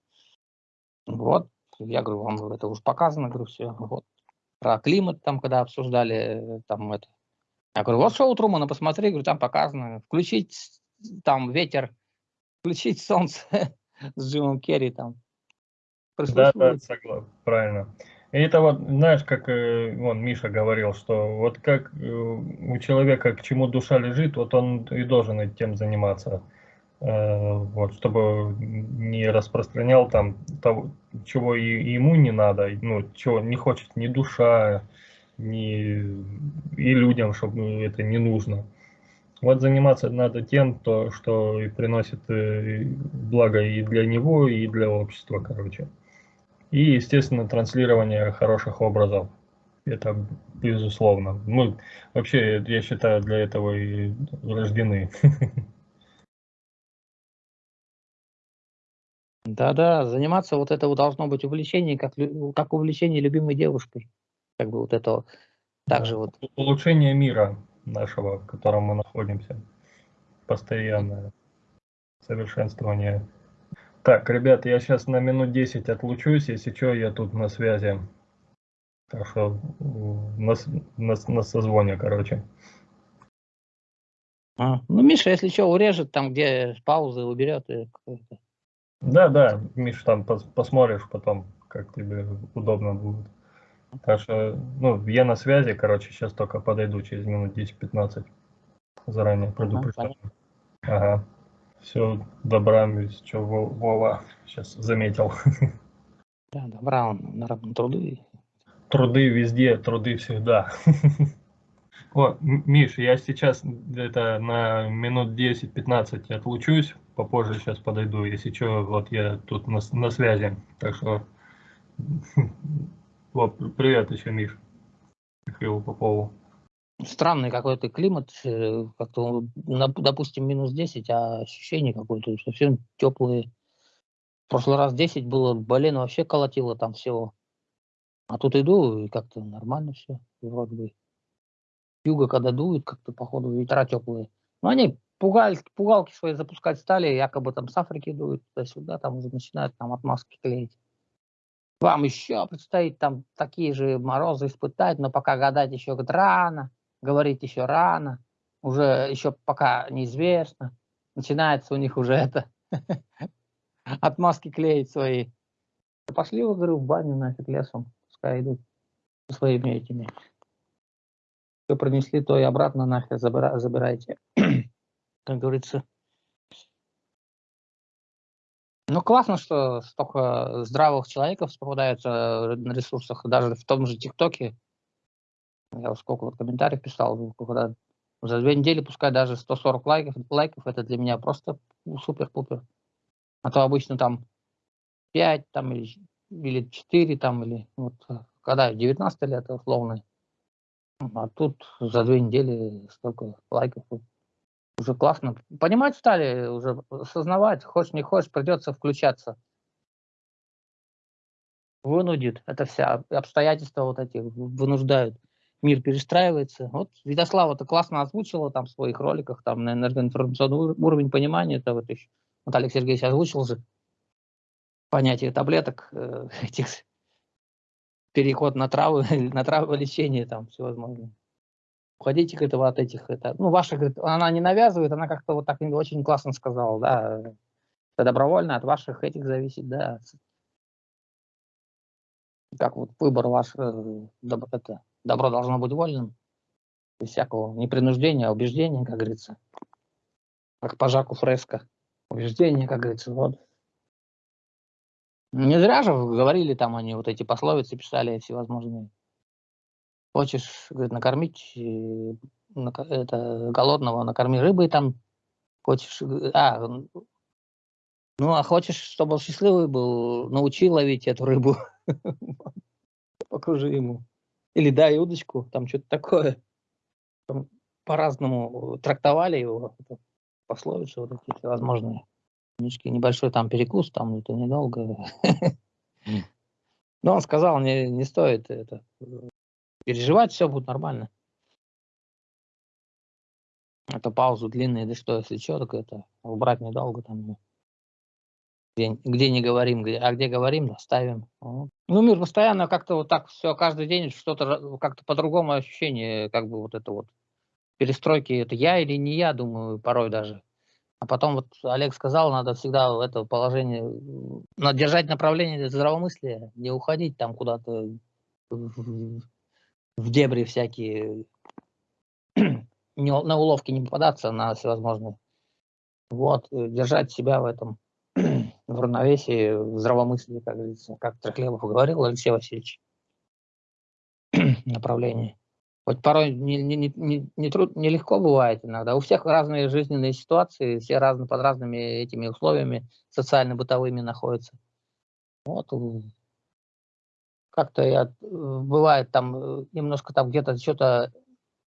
вот, я говорю, вам это уже показано, говорю, все, вот. Про климат там, когда обсуждали, там это. Я говорю, вот шоу Трумана, посмотри, говорю, там показано. Включить там ветер, включить солнце, с Джимом Керри там. Да, да, согласен, правильно. И это вот, знаешь, как э, вон Миша говорил, что вот как э, у человека к чему душа лежит, вот он и должен этим заниматься. Э, вот, чтобы не распространял там того, чего и ему не надо, ну, чего не хочет ни душа, ни и людям, чтобы это не нужно. Вот заниматься надо тем, то, что и приносит э, благо и для него, и для общества, короче. И, естественно, транслирование хороших образов. Это безусловно. Мы вообще, я считаю, для этого и рождены. Да-да, заниматься вот это должно быть увлечение, как, как увлечение любимой девушкой. Как бы вот это также вот. Улучшение мира нашего, в котором мы находимся. Постоянное совершенствование. Так, ребят, я сейчас на минут 10 отлучусь, если что, я тут на связи. Так что на, на, на созвоне, короче. А, ну, Миша, если что, урежет там, где паузы уберет. И да, да, Миша, там пос, посмотришь потом, как тебе удобно будет. Так что, ну, я на связи, короче, сейчас только подойду через минут 10-15. Заранее предупреждаю. Ага, ага. Все, добра, что Вова сейчас заметил. Да, добра, он на труды. Труды везде, труды всегда. О, Миш, я сейчас где-то на минут 10-15 отлучусь, попозже сейчас подойду, если что, вот я тут на, на связи, так что вот, привет еще, Миш. Михаилу Попову. Странный какой-то климат, э, как-то, допустим, минус 10, а ощущение какое-то совсем теплые. В прошлый раз 10 было, блин, вообще колотило там всего. А тут иду, и как-то нормально все, вроде бы. Юга, когда дует, как-то, походу, ветра теплые. Но они пугаль, пугалки свои запускать стали, якобы там с Африки дуют туда-сюда, там уже начинают там отмазки клеить. Вам еще предстоит там такие же морозы испытать, но пока гадать еще рано, говорить еще рано, уже еще пока неизвестно. Начинается у них уже это, отмазки клеить свои. Пошли, вы, говорю, в баню нафиг лесом, пускай идут со своими этими. Что принесли, то и обратно нахер забирайте. как говорится, ну, классно, что столько здравых человеков попадаются на ресурсах, даже в том же ТикТоке. Я сколько вот комментариев писал, когда за две недели пускай даже 140 лайков, лайков это для меня просто супер-пупер. А то обычно там 5 там, или, или 4 там, или вот когда 19 лет условно. А тут за две недели столько лайков уже классно. Понимать стали, уже осознавать, хочешь не хочешь, придется включаться. Вынудит. Это вся обстоятельства вот эти вынуждают. Мир перестраивается. Вот Видослава это классно озвучила там в своих роликах, там на энергоинформационный уровень понимания, это вот еще Олег Сергеевич озвучил же понятие таблеток, э, этих переход на травы, на траволечение там всевозможные уходите к этого от этих, это, ну, ваша, говорит, она не навязывает, она как-то вот так очень классно сказала, да, это добровольно от ваших этих зависит, да, как вот выбор ваш, э, доб, это, добро должно быть вольным, без всякого непринуждения, убеждения, как говорится, как по Жаку Фреско, убеждение, как говорится, вот, Не зря же говорили там они, вот эти пословицы писали всевозможные. Хочешь, говорит, накормить э, это, голодного, накорми рыбой там. Хочешь, э, а, ну а хочешь, чтобы он счастливый был, научи ловить эту рыбу. Покажи ему. Или дай удочку, там что-то такое. По-разному трактовали его, эту пословицу, вот эти всевозможные. Книжки, небольшой там перекус, там это недолго. Но он сказал, не, не стоит это э, переживать, все будет нормально. Это паузу длинные, да что, если что, так это убрать недолго там. ну. Где, где не говорим, где, а где говорим, да, ставим. Вот. Ну, мир постоянно как-то вот так все, каждый день что-то как-то по-другому ощущение, как бы вот это вот перестройки, это я или не я, думаю, порой даже. А потом вот Олег сказал, надо всегда в это положение, надо держать направление здравомыслия, не уходить там куда-то в дебри всякие, не, на уловки не попадаться, на всевозможные. Вот, э, держать себя в этом, в равновесии, в здравомыслии, как говорится, как Трехлебов говорил Алексей Васильевич, направлении. Вот порой не, не, не, не, не труд- нелегко бывает иногда. У всех разные жизненные ситуации, все разные, под разными этими условиями социально-бытовыми находятся. Вот как-то я, э, бывает там э, немножко там где-то что-то,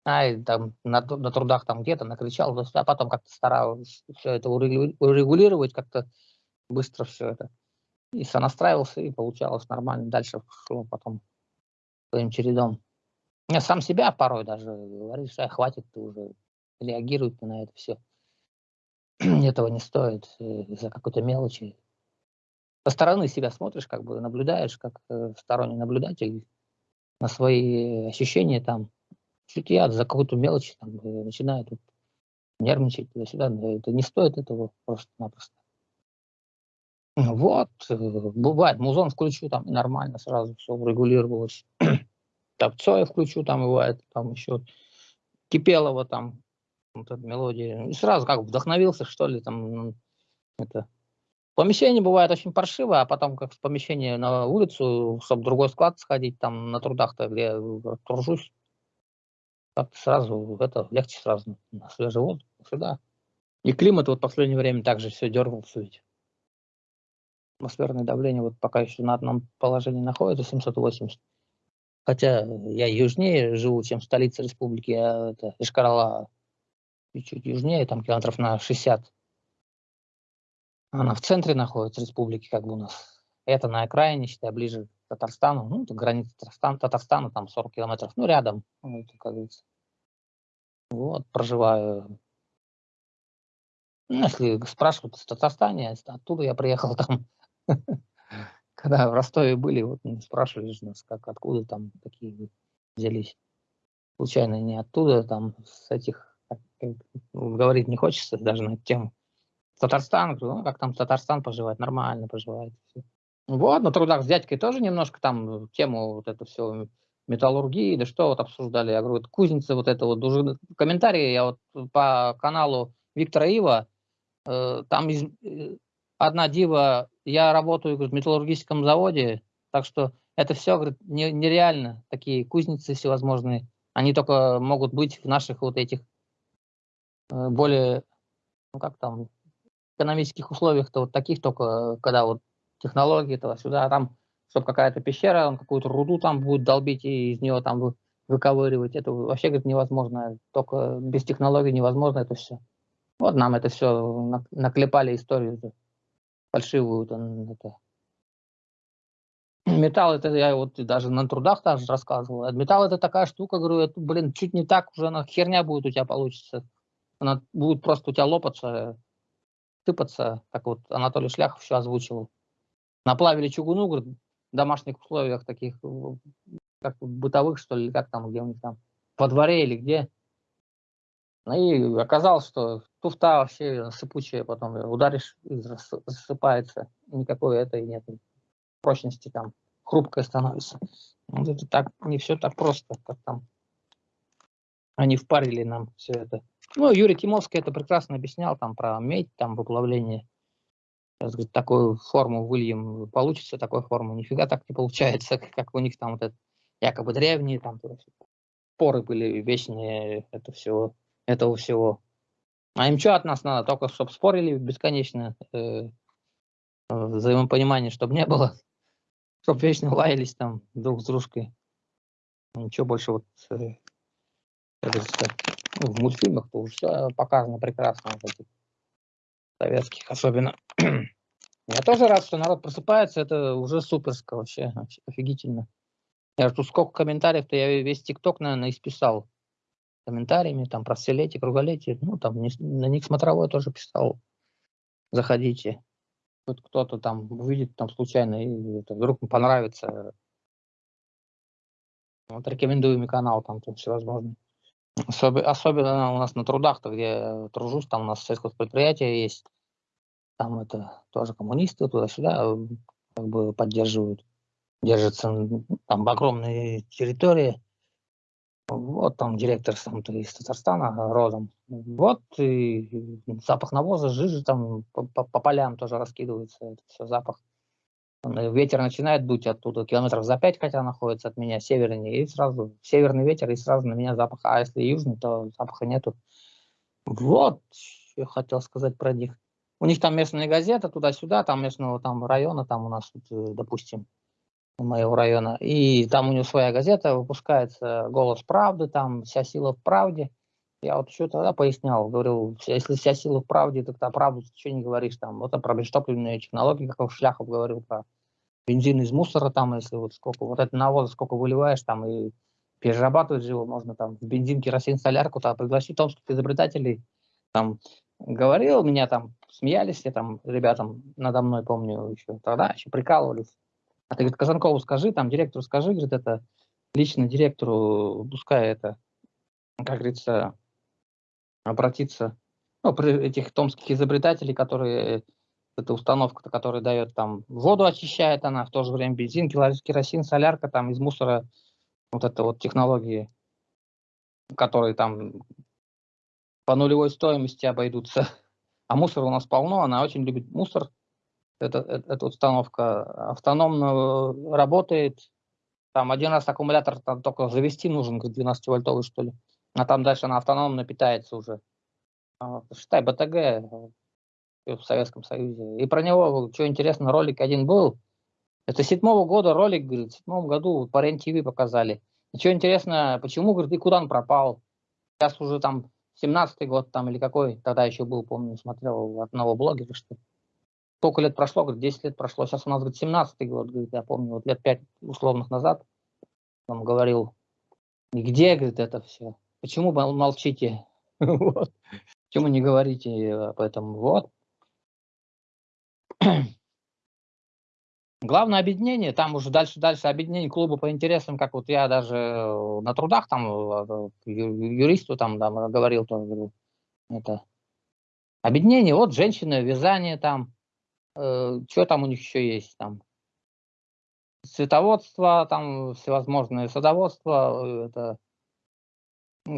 ай, там на, на трудах там где-то накричал, а потом как-то старался все это урегу- урегулировать, как-то быстро все это. И сонастраивался, и получалось нормально. Дальше шло потом своим чередом. Я сам себя порой даже говоришь, а хватит, ты уже реагируй ты на это все. Этого не стоит э, из-за какой-то мелочи. Со стороны себя смотришь, как бы наблюдаешь, как э, сторонний наблюдатель на свои ощущения там. Чуть я за какую-то мелочь там э, начинаю тут нервничать туда-сюда. Это не стоит этого просто-напросто. Вот, э, бывает, музон включу, там нормально сразу все урегулировалось. Там Цоя включу, там бывает, там еще Кипелова там, вот эта мелодия. И сразу как вдохновился, что ли, там, м, это. Помещение бывает очень паршиво, а потом как в помещение на улицу, чтобы другой склад сходить, там на трудах-то, где я тружусь, как-то сразу, это, легче сразу на свежий воздух, сюда. И климат вот в последнее время также все дергался ведь. Атмосферное давление вот пока еще на одном положении находится, 780. Хотя я южнее живу, чем столица республики, а это Ишкарала чуть-чуть южнее, там километров на 60. Она в центре находится республики, как бы у нас. Это на окраине, считай, ближе к Татарстану. Ну, это граница Татарстана, Татарстана, там 40 километров, ну, рядом, ну, как говорится. Вот, проживаю. Ну, если спрашивают в Татарстане, оттуда я приехал там. Когда в Ростове были, вот ну, спрашивали нас, как, откуда там такие взялись. Случайно не оттуда, там, с этих, говорить не хочется даже на эту тему. Татарстан, говорю, ну, как там Татарстан поживает, нормально поживает. Вот, на трудах с дядькой тоже немножко там тему вот это все металлургии, да что вот обсуждали. Я говорю, вот кузница вот это вот, уже комментарии я вот по каналу Виктора Ива, э, там из, э, одна дива, я работаю говорит, в металлургическом заводе, так что это все, говорит, не- нереально, такие кузницы всевозможные, они только могут быть в наших вот этих э, более, ну как там, экономических условиях-то вот таких только, э, когда вот технологии этого сюда, там, чтобы какая-то пещера, он какую-то руду там будет долбить и из нее там вы- выковыривать, это вообще, говорит, невозможно, только без технологий невозможно это все. Вот нам это все наклепали историю фальшивую. это. Металл это я вот даже на трудах даже рассказывал. А Металл это такая штука, говорю, это, блин, чуть не так уже она херня будет у тебя получится. Она будет просто у тебя лопаться, сыпаться, как вот Анатолий Шляхов еще озвучивал. Наплавили чугуну, говорит, в домашних условиях таких, как бытовых, что ли, как там, где у них там, во дворе или где. Ну и оказалось, что туфта вообще сыпучая, потом ударишь, рассыпается. Никакой этой нет прочности там, хрупкая становится. Вот это так, не все так просто, как там. Они впарили нам все это. Ну, Юрий Тимовский это прекрасно объяснял там про медь, там выплавление Сейчас, говорит, такую форму выльем, получится такой форму. Нифига так не получается, как у них там вот это якобы древние, там поры были вечные, это всего, этого всего. А им что от нас надо? Только чтобы спорили бесконечно, э, взаимопонимания, чтобы не было, чтобы вечно лаялись там друг с дружкой. Ничего больше вот э, ну, в мультфильмах то все показано прекрасно, вот этих советских особенно. Я тоже рад, что народ просыпается, это уже суперско вообще, вообще офигительно. Я тут сколько комментариев-то, я весь ТикТок, наверное, исписал комментариями, там, про вселетие, круголетие, ну, там, на них смотровой тоже писал. Заходите. Вот кто-то там увидит там случайно, и это, вдруг понравится. Вот рекомендуемый канал там, там всевозможные. Особ... Особенно у нас на трудах-то, где я тружусь, там у нас предприятие есть, там это тоже коммунисты туда-сюда как бы поддерживают, держатся там огромные территории. Вот там директор сам -то из Татарстана родом. Вот и запах навоза, жижи там по, по, по полям тоже раскидывается, это все запах. Ветер начинает дуть оттуда километров за пять, хотя находится от меня севернее, и сразу северный ветер, и сразу на меня запах. А если южный, то запаха нету. Вот, я хотел сказать про них. У них там местная газета туда-сюда, там местного там района, там у нас, э, допустим, моего района. И там у него своя газета, выпускается «Голос правды», там «Вся сила в правде». Я вот еще тогда пояснял, говорил, если вся сила в правде, тогда правду что не говоришь там. Вот про бесштопливные технологии, как Шляхов говорил про бензин из мусора там, если вот сколько, вот это навоз сколько выливаешь там и перерабатывать его можно там в бензин, керосин, солярку, там пригласить томских изобретателей, там говорил, меня там смеялись, я там ребятам надо мной, помню, еще тогда еще прикалывались. А ты, говорит, Казанкову скажи, там директору скажи, говорит, это лично директору, пускай это, как говорится, обратиться, ну, этих томских изобретателей, которые эта установка, которая дает там воду очищает она, в то же время бензин, керосин, солярка там из мусора, вот это вот технологии, которые там по нулевой стоимости обойдутся. А мусора у нас полно, она очень любит мусор. Это, это, эта установка автономно работает. Там один раз аккумулятор там только завести нужен, как 12-вольтовый, что ли. А там дальше она автономно питается уже. А, считай, БТГ в Советском Союзе. И про него, что интересно, ролик один был. Это седьмого года ролик, говорит, в седьмом году по РЕН-ТВ показали. И что интересно, почему, говорит, и куда он пропал? Сейчас уже там 17-й год там или какой, тогда еще был, помню, смотрел одного блогера, что сколько лет прошло, говорит, 10 лет прошло, сейчас у нас, говорит, 17-й год, говорит, я помню, вот лет 5 условных назад он говорил, где, говорит, это все? Почему молчите? Почему не говорите об этом? Вот, Главное объединение, там уже дальше-дальше объединение клуба по интересам, как вот я даже э, на трудах там э, юристу там, там говорил, говорил, это объединение, вот женщины, вязание там, э, что там у них еще есть там, цветоводство, там всевозможные садоводство, э, это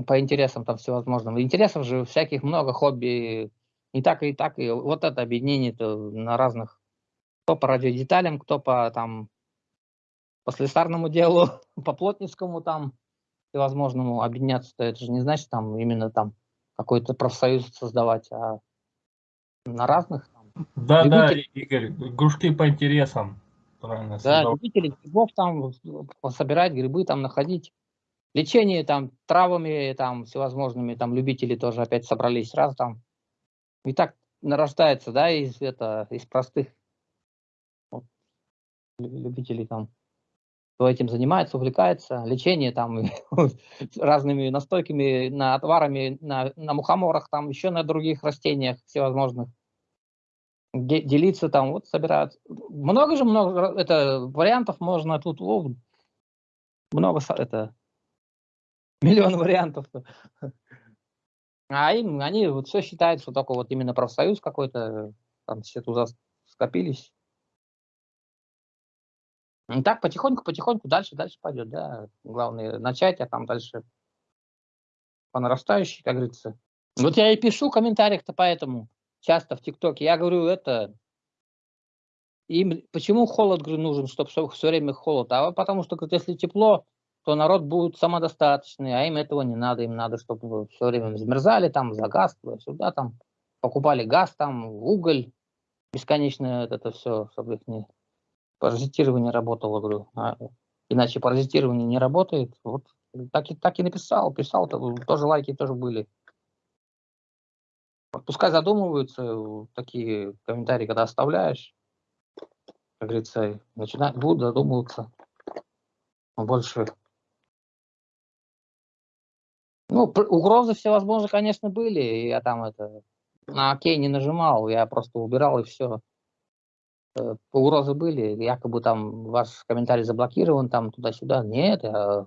по интересам там всевозможным. Интересов же всяких много, хобби, и так, и так, и вот это объединение-то на разных, кто по радиодеталям, кто по там по слесарному делу, по плотницкому там всевозможному объединяться-то, это же не значит там именно там какой-то профсоюз создавать, а на разных. Там, да, любители. да, Игорь, кружки по интересам. Правильно, да, любители грибов там собирать грибы, там находить. Лечение там травами, там всевозможными, там любители тоже опять собрались раз там и так нарождается, да, из, это, из простых вот, любителей там, кто этим занимается, увлекается, лечение там разными настойками, на отварами, на, на мухоморах, там еще на других растениях всевозможных. Делиться там, вот собирают. Много же много это вариантов можно тут, о, много это миллион вариантов. А им, они вот все считают, что только вот именно профсоюз какой-то, там все туда скопились. И так потихоньку, потихоньку дальше, дальше пойдет, да. Главное начать, а там дальше по нарастающей, как говорится. Вот я и пишу в комментариях-то поэтому часто в ТикТоке. Я говорю, это им почему холод говорю, нужен, чтобы все время холод? А потому что, говорит, если тепло, то народ будет самодостаточный, а им этого не надо, им надо, чтобы все время замерзали там за газ, сюда там, покупали газ там, уголь, бесконечно это все, чтобы их не паразитирование работало, говорю. А, иначе паразитирование не работает. Вот так и, так и написал, писал, тоже лайки тоже были. Пускай задумываются, такие комментарии, когда оставляешь, как говорится, начинают, будут задумываться. Больше ну, угрозы всевозможные, конечно, были. Я там это на окей не нажимал, я просто убирал и все. Э, угрозы были, якобы там ваш комментарий заблокирован, там туда-сюда. Нет, я,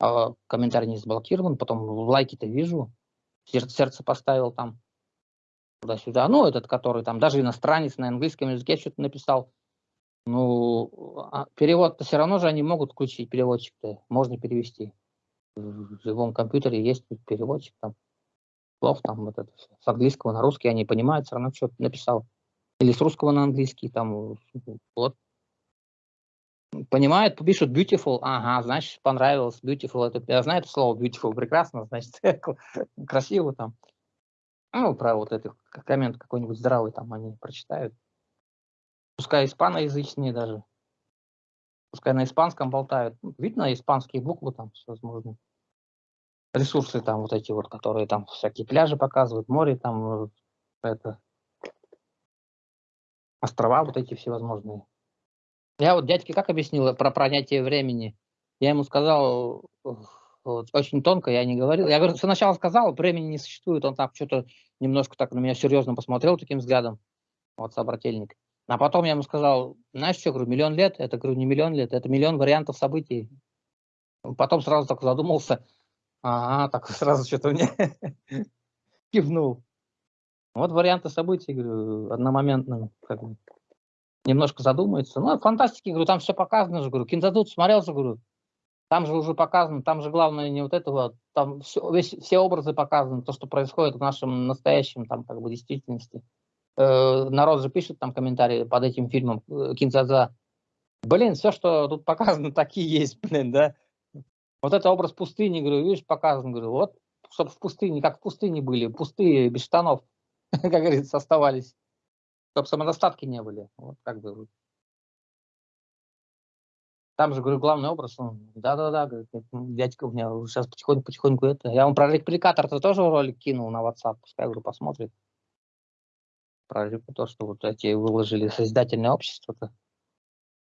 а комментарий не заблокирован, потом лайки-то вижу, сердце, поставил там туда-сюда. Ну, этот, который там даже иностранец на английском языке что-то написал. Ну, а перевод-то все равно же они могут включить, переводчик-то можно перевести в живом компьютере есть переводчик там, слов там вот это. С английского на русский они понимают, все равно что-то написал. Или с русского на английский, там, вот. Понимают, пишут beautiful, ага, значит, понравилось, beautiful, это, я знаю это слово beautiful, прекрасно, значит, красиво там. Ну, про вот этот коммент какой-нибудь здравый там они прочитают. Пускай испаноязычные даже. Пускай на испанском болтают. Видно испанские буквы там всевозможные ресурсы там вот эти вот, которые там всякие пляжи показывают, море там, это, острова вот эти всевозможные. Я вот дядьке как объяснил про понятие времени? Я ему сказал вот, очень тонко, я не говорил. Я говорю, сначала сказал, времени не существует. Он так что-то немножко так на меня серьезно посмотрел таким взглядом, вот собрательник. А потом я ему сказал, знаешь что, говорю, миллион лет, это, говорю, не миллион лет, это миллион вариантов событий. Потом сразу так задумался, Ага, так сразу что-то мне кивнул. Вот варианты событий, говорю, одномоментно, как бы, немножко задумается. Ну, фантастики, говорю, там все показано же, говорю, кинзадут смотрел же, говорю, там же уже показано, там же главное не вот этого, там все, весь, все образы показаны, то, что происходит в нашем настоящем, там, как бы, действительности. Э, народ же пишет там комментарии под этим фильмом э, Кинзадза. Блин, все, что тут показано, такие есть, блин, да. Вот это образ пустыни, говорю, видишь, показан, говорю, вот, чтобы в пустыне, как в пустыне были, пустые, без штанов, как говорится, оставались, чтобы самодостатки не были. Вот как бы. Там же, говорю, главный образ, да-да-да, говорит, дядька у меня сейчас потихоньку-потихоньку это. Я вам про репликатор-то тоже ролик кинул на WhatsApp, пускай, говорю, посмотрит. Про то, что вот эти выложили созидательное общество-то.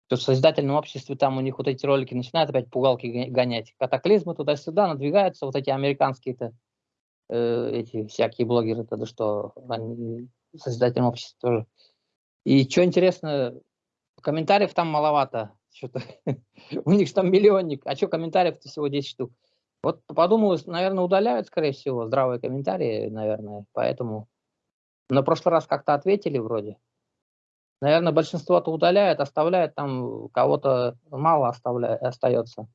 То в Созидательном обществе там у них вот эти ролики начинают опять пугалки гонять. Катаклизмы туда-сюда надвигаются, вот эти американские-то э, эти всякие блогеры-то, да что, они в Созидательном обществе тоже. И что интересно, комментариев там маловато. Что-то у них там миллионник, а что комментариев-то всего 10 штук. Вот подумал, наверное, удаляют, скорее всего, здравые комментарии, наверное, поэтому. На прошлый раз как-то ответили вроде. Наверное, большинство-то удаляет, оставляет там, кого-то мало оставляет, остается.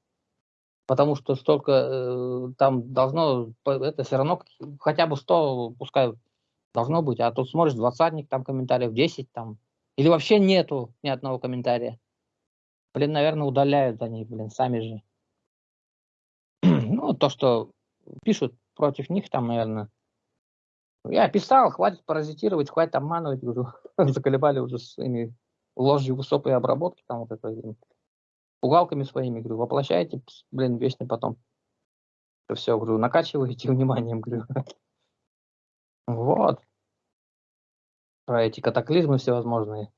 Потому что столько э, там должно, это все равно хотя бы 100, пускай должно быть, а тут смотришь, двадцатник, там комментариев 10 там, или вообще нету ни одного комментария. Блин, наверное, удаляют они, блин, сами же. ну, то, что пишут против них там, наверное, я писал, хватит паразитировать, хватит обманывать, говорю, заколебали уже своими ложью высокой обработки, там вот это, пугалками своими, говорю, воплощайте, блин, вечно потом. Это все, говорю, накачиваете вниманием, говорю. Вот. Про эти катаклизмы всевозможные.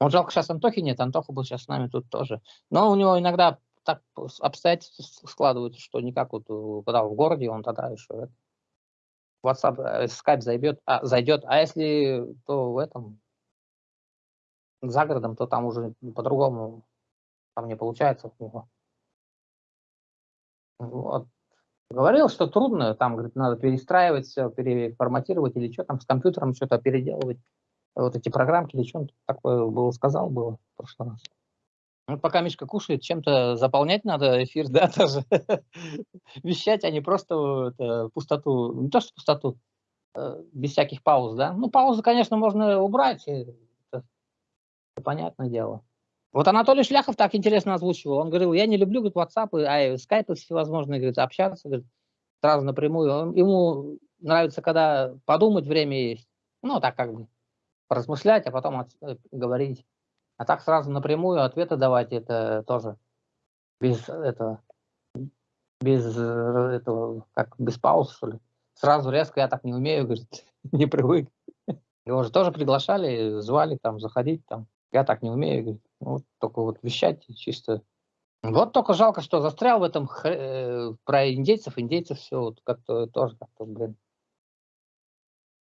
Вот жалко, сейчас Антохи нет, Антоха был сейчас с нами тут тоже. Но у него иногда так обстоятельства складываются, что никак вот, э, когда в городе, он тогда еще WhatsApp, э, Skype зайдет, а, зайдет, а если то в этом за городом, то там уже по-другому там не получается. Вот. Говорил, что трудно, там, говорит, надо перестраивать все, переформатировать или что там с компьютером что-то переделывать, вот эти программки или что-то такое было, сказал, было в прошлый раз. Ну, пока Мишка кушает, чем-то заполнять надо эфир, да, тоже. Вещать, а не просто это, пустоту, не то что пустоту, э, без всяких пауз, да. Ну, паузы, конечно, можно убрать. Понятное дело. Вот Анатолий Шляхов так интересно озвучивал. Он говорил, я не люблю говорит, WhatsApp, а скайпы всевозможные, говорит, общаться, говорит, сразу напрямую. Он, ему нравится, когда подумать время есть. Ну, так как бы поразмышлять, а потом от, э, говорить. А так сразу напрямую ответы давать, это тоже без этого, без э, этого, как без пауз, что ли. Сразу резко я так не умею, говорит, не привык. Его же тоже приглашали, звали там заходить там. Я так не умею, говорит. Ну, вот, только вот вещать чисто. Вот только жалко, что застрял в этом э, про индейцев, индейцев все вот как-то тоже как-то, блин.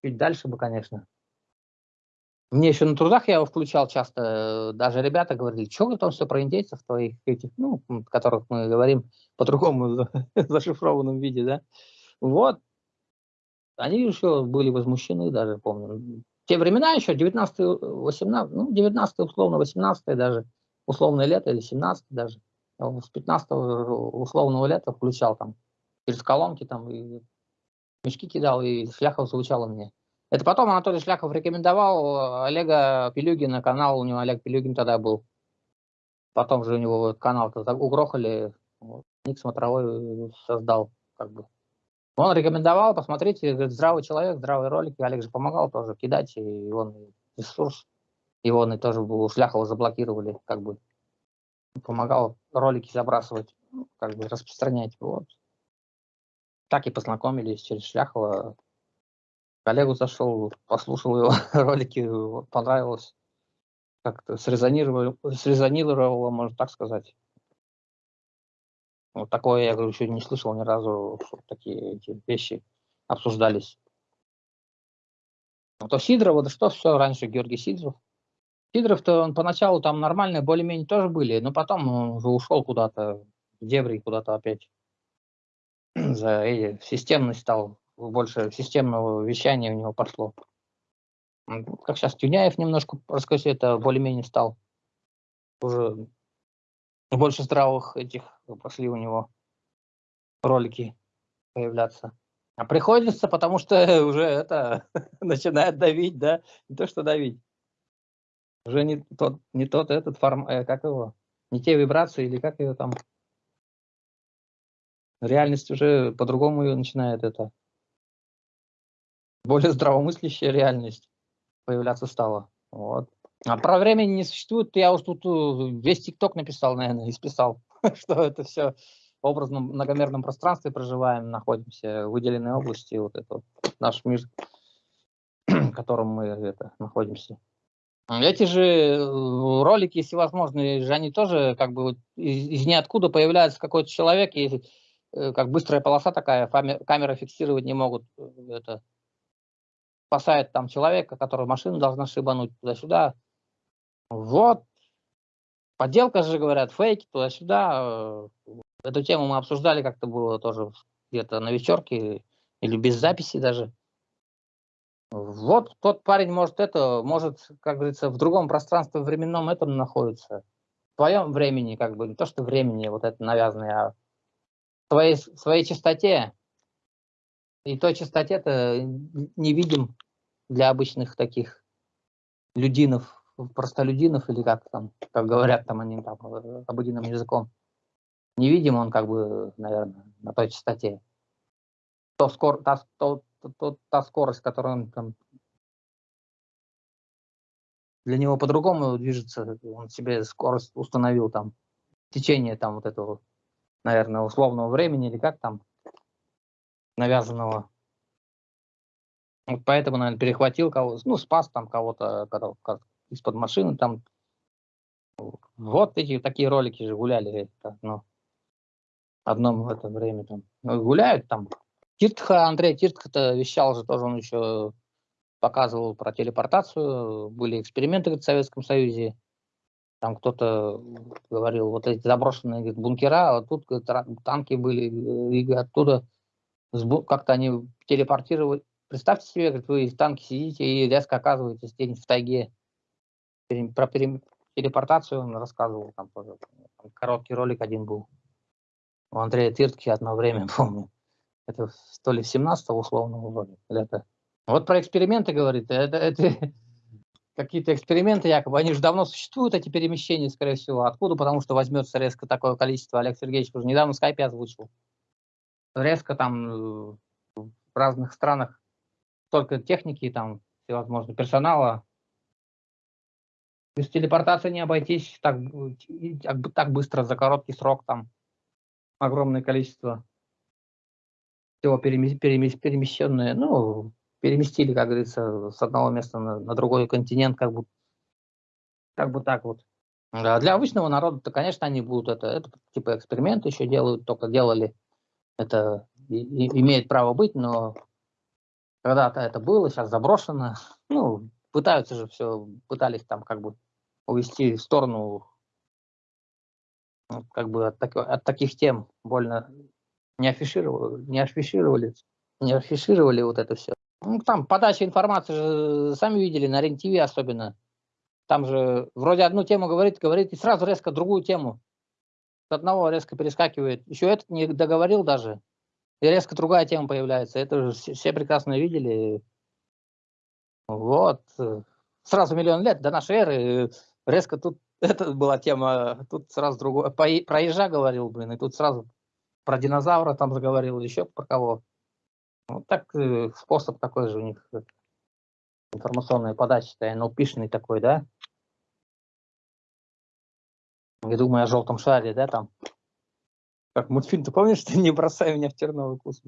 Чуть дальше бы, конечно. Мне еще на трудах я его включал часто, даже ребята говорили, что там все про индейцев твоих этих, ну, которых мы говорим по-другому зашифрованном виде, да. Вот. Они еще были возмущены даже, помню те времена еще, 19 18 ну, 19 условно, 18 даже, условное лето или 17 даже. С 15 условного лета включал там через колонки там и мешки кидал, и Шляхов звучало мне. Это потом Анатолий Шляхов рекомендовал Олега Пилюгина, канал у него Олег Пилюгин тогда был. Потом же у него канал угрохали, вот, Ник Смотровой создал как бы он рекомендовал, посмотрите, говорит, здравый человек, здравые ролики. Олег же помогал тоже кидать, и он ресурс, и он и тоже у Шляхова заблокировали, как бы помогал ролики забрасывать, как бы распространять. Вот. Так и познакомились через Шляхова. Коллегу зашел, послушал его ролики, понравилось. Как-то срезонировало, срезонировало, можно так сказать. Вот такое я говорю, еще не слышал ни разу, чтобы такие эти вещи обсуждались. Ну, то Сидоров, да что все раньше, Георгий Сидоров. Сидоров-то он поначалу там нормальные, более-менее тоже были, но потом он уже ушел куда-то в дебри, куда-то опять за э, системность стал, больше системного вещания у него пошло. Как сейчас Тюняев немножко, расскажи, это более-менее стал уже больше здравых этих пошли у него ролики появляться. А приходится, потому что уже это начинает давить, да, не то что давить. Уже не тот, не тот этот форм, э, как его, не те вибрации или как ее там. Реальность уже по-другому ее начинает это. Более здравомыслящая реальность появляться стала. Вот. А про время не существует, я уж тут э, весь ТикТок написал, наверное, и списал, что это все в образном многомерном пространстве проживаем, находимся в выделенной области, вот это вот наш мир, в котором мы это, находимся. Эти же э, ролики всевозможные, же они тоже как бы из, из ниоткуда появляется какой-то человек, и э, как быстрая полоса такая, камера фиксировать не могут. Это спасает там человека, который машину должна шибануть туда-сюда, вот. Подделка же, говорят, фейки туда-сюда. Эту тему мы обсуждали, как-то было тоже где-то на вечерке или без записи даже. Вот тот парень может это, может, как говорится, в другом пространстве временном этом находится. В твоем времени, как бы, не то, что времени вот это навязанное, а в твоей, в своей чистоте. И той чистоте-то не видим для обычных таких людинов, простолюдинов, или как там, как говорят там они там э, обыденным языком, не видим он как бы, наверное, на той частоте. То скор, та, то, то, та скорость, которую он там для него по-другому движется, он себе скорость установил там, течение там вот этого, наверное, условного времени или как там, навязанного. Вот поэтому, наверное, перехватил кого-то, ну, спас там кого-то, из-под машины там. Вот эти такие ролики же гуляли, это, ну, одном в это время там. Ну, гуляют там. Тиртха, Андрей Тиртха-то вещал же тоже, он еще показывал про телепортацию, были эксперименты в Советском Союзе, там кто-то говорил, вот эти заброшенные говорит, бункера, а тут говорит, танки были, и оттуда как-то они телепортировали. Представьте себе, говорит, вы в танке сидите и резко оказываетесь где-нибудь в тайге про телепортацию он рассказывал, там тоже там короткий ролик один был. У Андрея Тиртки одно время, помню. Это то ли в 17 условно года, это. Вот про эксперименты говорит, это, это какие-то эксперименты якобы, они же давно существуют, эти перемещения, скорее всего. Откуда? Потому что возьмется резко такое количество. Олег Сергеевич уже недавно в скайпе озвучил. Резко там э, в разных странах только техники, там всевозможные, персонала. Без телепортации не обойтись так, так, так быстро, за короткий срок, там огромное количество всего перемещенное. Ну, переместили, как говорится, с одного места на, на другой континент, как бы, как бы так вот. Для обычного народа-то, конечно, они будут это, это типа эксперименты еще делают, только делали, это и, и, имеет право быть, но когда-то это было, сейчас заброшено, ну, пытаются же все, пытались там как бы увести в сторону как бы от, так, от таких тем больно не афишировали, не афишировали, не афишировали вот это все. Ну, там подача информации же, сами видели, на РЕН-ТВ особенно. Там же вроде одну тему говорит, говорит, и сразу резко другую тему. С одного резко перескакивает. Еще этот не договорил даже. И резко другая тема появляется. Это же все, прекрасно видели. Вот. Сразу миллион лет до нашей эры резко тут это была тема, тут сразу другое. Про ежа говорил, блин, и тут сразу про динозавра там заговорил, еще про кого. Вот так э, способ такой же у них э, информационная подача, NLP-шный такой, да? Я думаю о желтом шаре, да, там. Как мультфильм, ты помнишь, ты не бросай меня в терновый куст.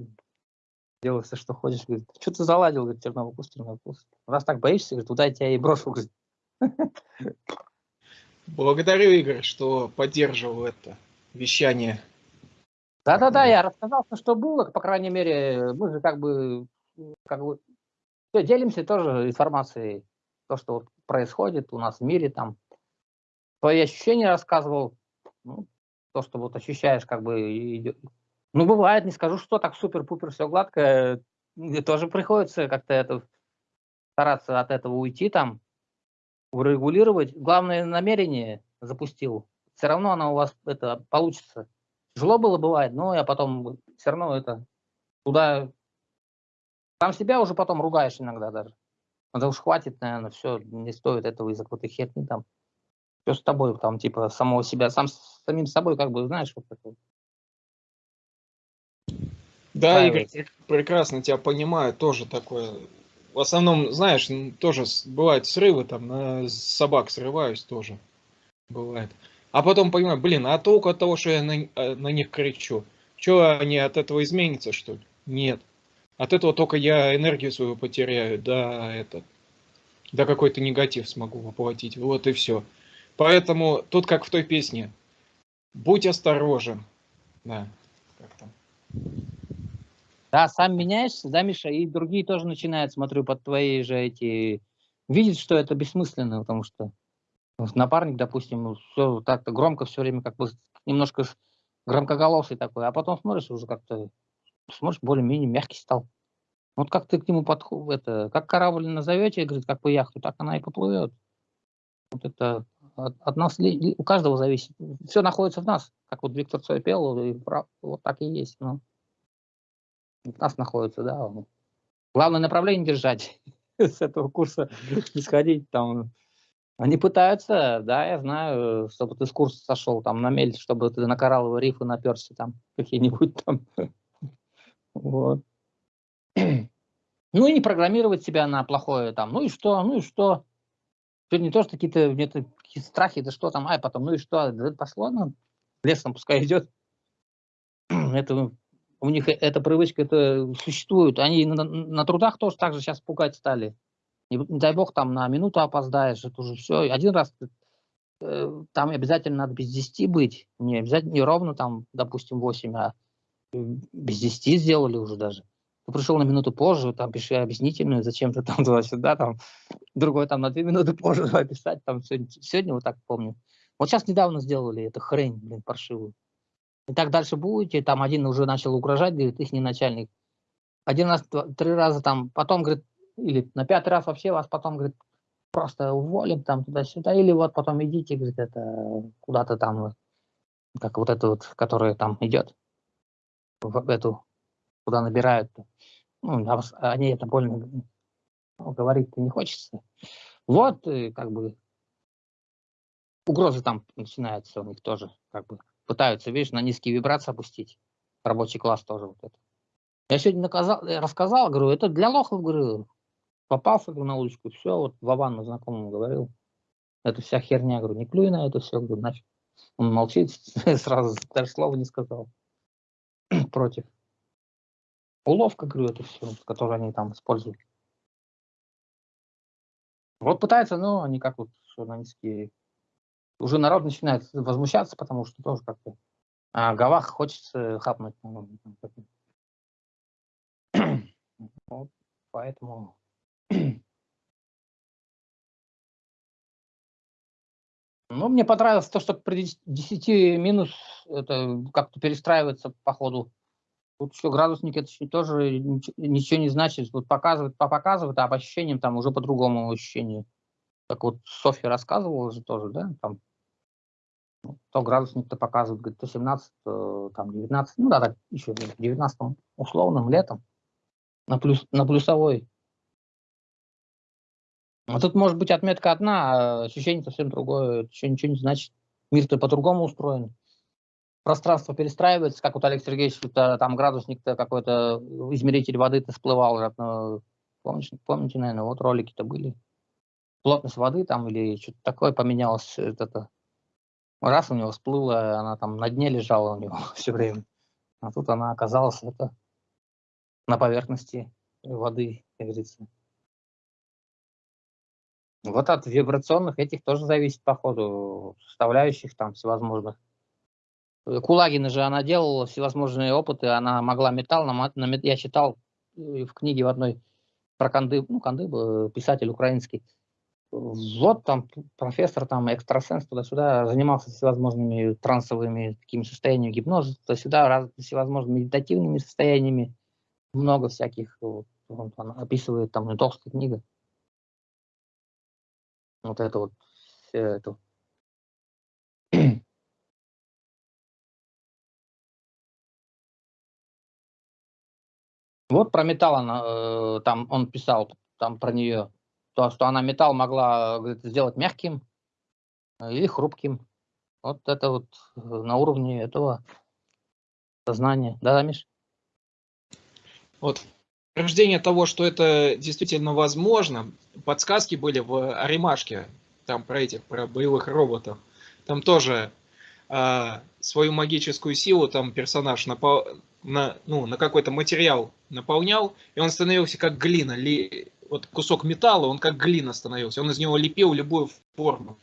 Делай все, что хочешь. Говорит, что ты заладил, говорит, терновый куст, терновый куст. Раз так боишься, говорит, туда я тебя и брошу, говорит. Благодарю, Игорь, что поддерживал это вещание да-да-да, я рассказал, что было, по крайней мере, мы же как бы, как бы делимся тоже информацией, то, что происходит у нас в мире, там, свои ощущения рассказывал, ну, то, что вот ощущаешь, как бы идет. Ну, бывает, не скажу, что так супер-пупер все гладко, мне тоже приходится как-то это стараться от этого уйти, там, урегулировать. Главное намерение запустил. Все равно оно у вас это получится. Тяжело было бывает, но я потом все равно это туда... Там себя уже потом ругаешь иногда даже. Да уж хватит, наверное, все, не стоит этого из-за какой-то херни там. Все с тобой, там, типа, самого себя, сам с самим собой, как бы, знаешь, вот такое. Да, Игорь, прекрасно тебя понимаю, тоже такое. В основном, знаешь, тоже бывают срывы, там, на собак срываюсь тоже. Бывает. А потом понимаю, блин, а толку от того, что я на, э, на них кричу? Что они от этого изменятся, что ли? Нет. От этого только я энергию свою потеряю, да, это, да какой-то негатив смогу воплотить, вот и все. Поэтому тут как в той песне, будь осторожен, да, как там. Да, сам меняешься, да, Миша, и другие тоже начинают, смотрю, под твои же эти, видеть, что это бессмысленно, потому что напарник, допустим, ну, все так-то громко все время, как бы немножко громкоголосый такой, а потом смотришь, уже как-то, смотришь, более-менее мягкий стал. Вот как ты к нему подходишь, это, как корабль назовете, говорит, как бы яхту, так она и поплывет. Вот это от, нас, у каждого зависит. Все находится в нас, как вот Виктор Цой пел, и вот так и есть. Ну. В нас находится, да. Главное направление держать, с этого курса не сходить, там, они пытаются, да, я знаю, чтобы ты с курса сошел там на мель, чтобы ты на коралловые рифы наперся там какие-нибудь там. Вот. Ну и не программировать себя на плохое там. Ну и что, ну и что. Тут не то, что какие-то где-то какие страхи, да что там, ай, потом, ну и что, да пошло, ну, лесом пускай идет. Это у них эта привычка это существует. Они на, на трудах тоже так же сейчас пугать стали. Не, не дай бог, там на минуту опоздаешь, это уже все. Один раз э, там обязательно надо без 10 быть. Не обязательно, не ровно там, допустим, 8, а без 10 сделали уже даже. Ты пришел на минуту позже, там пиши объяснительную, зачем ты там туда-сюда, там другой там на 2 минуты позже давай писать, там сегодня, сегодня вот так помню. Вот сейчас недавно сделали эту хрень, блин, паршивую. И так дальше будете, там один уже начал угрожать, говорит, их не начальник. Один раз, два, три раза там, потом, говорит, или на пятый раз вообще вас потом, говорит, просто уволим там туда-сюда, или вот потом идите, говорит, это куда-то там, как вот это вот, которая там идет, в эту, куда набирают. Ну, а они это больно говорить-то не хочется. Вот, как бы, угрозы там начинаются у них тоже, как бы, пытаются, видишь, на низкие вибрации опустить. Рабочий класс тоже вот это. Я сегодня наказал, я рассказал, говорю, это для лохов, говорю, попался говорю, на удочку, все, вот Вовану знакомому говорил, это вся херня, говорю, не клюй на это все, говорю, нафиг. Он молчит, сразу даже слова не сказал против. Уловка, говорю, это все, которую они там используют. Вот пытаются, но они как вот журналистские... Уже народ начинает возмущаться, потому что тоже как-то а Гавах хочется хапнуть. Вот, поэтому... Ну, мне понравилось то, что при 10 минус это как-то перестраивается по ходу. Тут еще градусник это тоже ничего не значит. Вот показывает, показывает, а по ощущениям там уже по-другому ощущение. Как вот Софья рассказывала же тоже, да, там то градусник-то показывает, говорит, то 17, то там 19, ну да, так еще в 19 условным летом на, плюс, на плюсовой. А тут может быть отметка одна, а ощущение совсем другое, еще ничего не значит. Мир-то по-другому устроен. Пространство перестраивается, как вот Олег Сергеевич, там градусник-то какой-то, измеритель воды-то всплывал. Ну, помните, помните, наверное, вот ролики-то были. Плотность воды там или что-то такое поменялось, это, раз у него всплыла, она там на дне лежала у него все время. А тут она оказалась это, на поверхности воды, как говорится. Вот от вибрационных этих тоже зависит, по ходу, составляющих там всевозможных. Кулагина же она делала всевозможные опыты, она могла металл, на, я читал э, в книге в одной про Канды, ну, Канды, писатель украинский, вот там профессор, там экстрасенс туда-сюда занимался всевозможными трансовыми такими состояниями гипноза, туда-сюда, раз, всевозможными медитативными состояниями, много всяких, вот, он, он описывает, там, толстая книга. Вот это вот, все это. Вот про металл она, э, там он писал, там про нее то, что она металл могла говорит, сделать мягким э, или хрупким. Вот это вот э, на уровне этого сознания. Да, Миш? Вот рождение того, что это действительно возможно, подсказки были в Аримашке, там про этих, про боевых роботов. Там тоже э, свою магическую силу там персонаж напал, на, ну, на какой-то материал наполнял, и он становился как глина, ли, вот кусок металла, он как глина становился. Он из него лепил любую форму.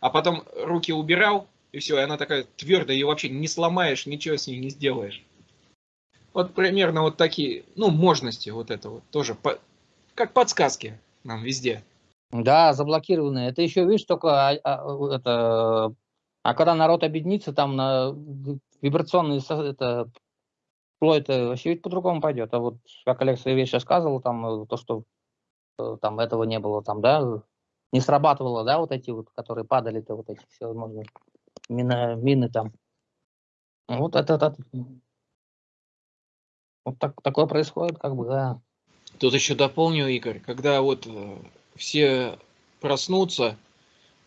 А потом руки убирал, и все, и она такая твердая, ее вообще не сломаешь, ничего с ней не сделаешь. Вот примерно вот такие, ну, можности вот это вот тоже, по, как подсказки нам везде. Да, заблокированные. Это еще, видишь, только а, а, это, а когда народ объединится, там на вибрационные это, вообще ведь по-другому пойдет. А вот, как Олег Савельевич рассказывал, там то, что Э, там этого не было, там, да, не срабатывало, да, вот эти вот, которые падали-то, вот эти все, можно, мины, мины там. Вот это, это вот так, такое происходит, как бы, да. Тут еще дополню, Игорь, когда вот э, все проснутся,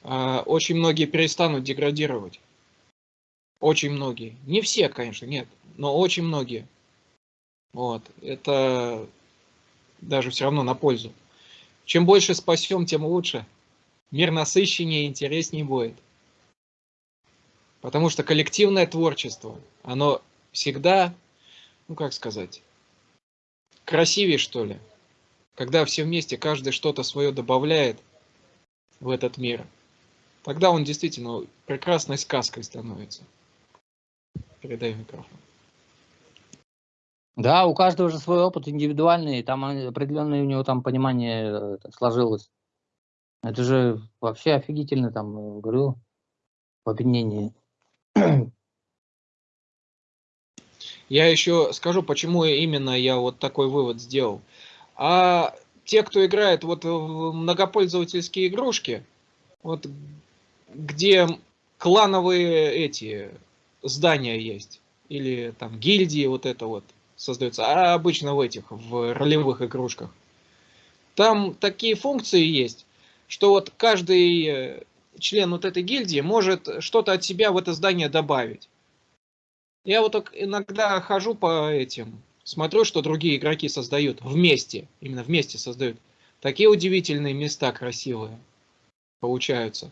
э, очень многие перестанут деградировать. Очень многие. Не все, конечно, нет, но очень многие. Вот. Это даже все равно на пользу. Чем больше спасем, тем лучше. Мир насыщеннее и интереснее будет. Потому что коллективное творчество, оно всегда, ну как сказать, красивее что ли. Когда все вместе, каждый что-то свое добавляет в этот мир, тогда он действительно прекрасной сказкой становится. Передаю микрофон. Да, у каждого же свой опыт индивидуальный, там определенное у него там понимание э, сложилось. Это же вообще офигительно, там, э, говорю, в объединении. Я еще скажу, почему именно я вот такой вывод сделал. А те, кто играет вот в многопользовательские игрушки, вот где клановые эти здания есть, или там гильдии вот это вот, создается, а обычно в этих, в ролевых игрушках. Там такие функции есть, что вот каждый э, член вот этой гильдии может что-то от себя в это здание добавить. Я вот так иногда хожу по этим, смотрю, что другие игроки создают вместе, именно вместе создают. Такие удивительные места красивые получаются.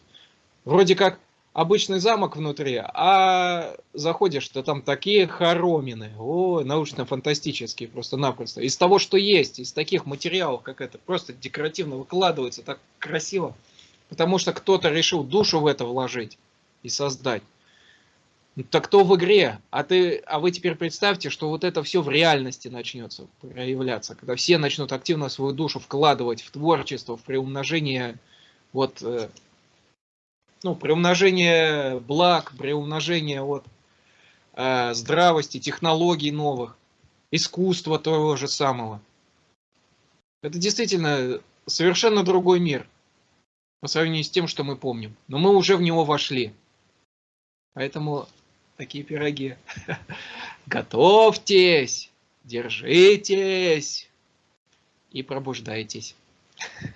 Вроде как обычный замок внутри, а заходишь, то там такие хоромины, о, научно-фантастические просто-напросто. Из того, что есть, из таких материалов, как это, просто декоративно выкладывается, так красиво. Потому что кто-то решил душу в это вложить и создать. Ну, так кто в игре? А, ты, а вы теперь представьте, что вот это все в реальности начнется проявляться, когда все начнут активно свою душу вкладывать в творчество, в приумножение вот э, ну, приумножение благ, приумножение вот, э, здравости, технологий новых, искусства того же самого. Это действительно совершенно другой мир по сравнению с тем, что мы помним. Но мы уже в него вошли. Поэтому такие пироги. Готовьтесь, держитесь и пробуждайтесь.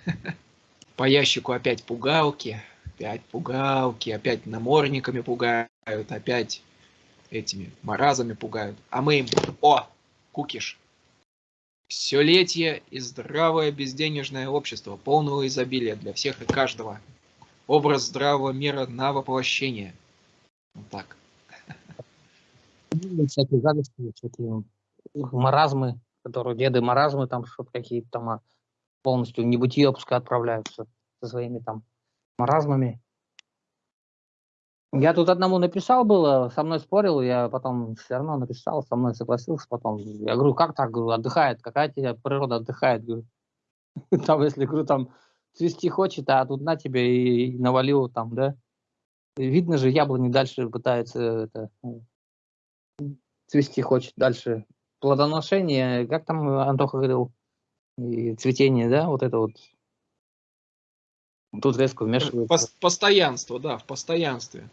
По ящику опять пугалки опять пугалки, опять намордниками пугают, опять этими маразами пугают. А мы им, о, кукиш. Все летие и здравое безденежное общество, полного изобилия для всех и каждого. Образ здравого мира на воплощение. Вот так. Всякие гадости, всякие маразмы, которые деды маразмы, там что-то какие-то там а, полностью в небытие пускай отправляются со своими там маразмами. Я тут одному написал было, со мной спорил, я потом все равно написал, со мной согласился потом. Я говорю, как так, говорю, отдыхает, какая тебе природа отдыхает, говорю. Там, если, говорю, там цвести хочет, а тут на тебе и навалил там, да. Видно же, яблони дальше пытается это, цвести хочет дальше. Плодоношение, как там Антоха говорил, и цветение, да, вот это вот Тут резко вмешивается. Постоянство, да, в постоянстве.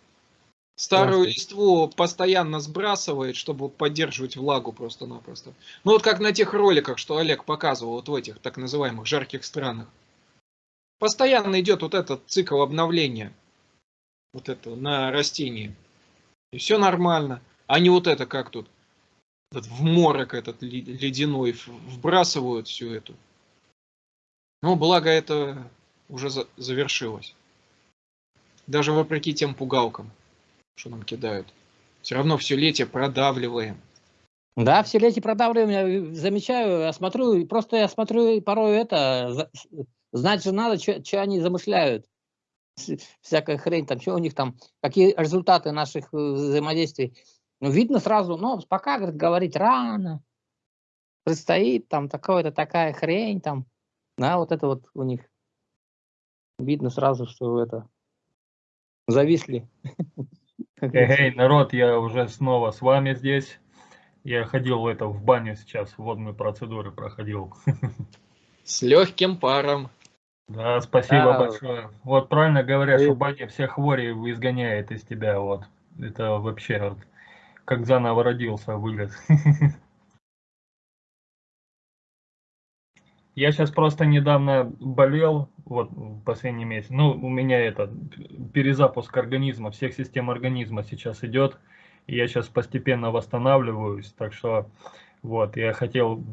Старую листву постоянно сбрасывает, чтобы поддерживать влагу просто-напросто. Ну вот как на тех роликах, что Олег показывал, вот в этих так называемых жарких странах. Постоянно идет вот этот цикл обновления. Вот это на растении. И все нормально. А не вот это как тут. Этот в морок этот ледяной вбрасывают всю эту. Ну, благо это уже за завершилось. Даже вопреки тем пугалкам, что нам кидают. Все равно все летие продавливаем. Да, все летие продавливаем, я замечаю, я смотрю, просто я смотрю порой это, знать же надо, что они замышляют. Всякая хрень, там, что у них там, какие результаты наших э, взаимодействий. Ну, видно сразу, ну, пока, говорит, говорить рано, предстоит там такое-то, такая хрень там, да, вот это вот у них видно сразу, что это зависли. Эй, народ, я уже снова с вами здесь. Я ходил это в баню сейчас, водные процедуры проходил. С легким паром. Да, спасибо да. большое. Вот правильно говорят, что баня все хвори изгоняет из тебя. Вот. Это вообще вот как заново родился вылез. Я сейчас просто недавно болел, вот последний месяц. Ну, у меня это перезапуск организма, всех систем организма сейчас идет. И я сейчас постепенно восстанавливаюсь, так что вот, я хотел,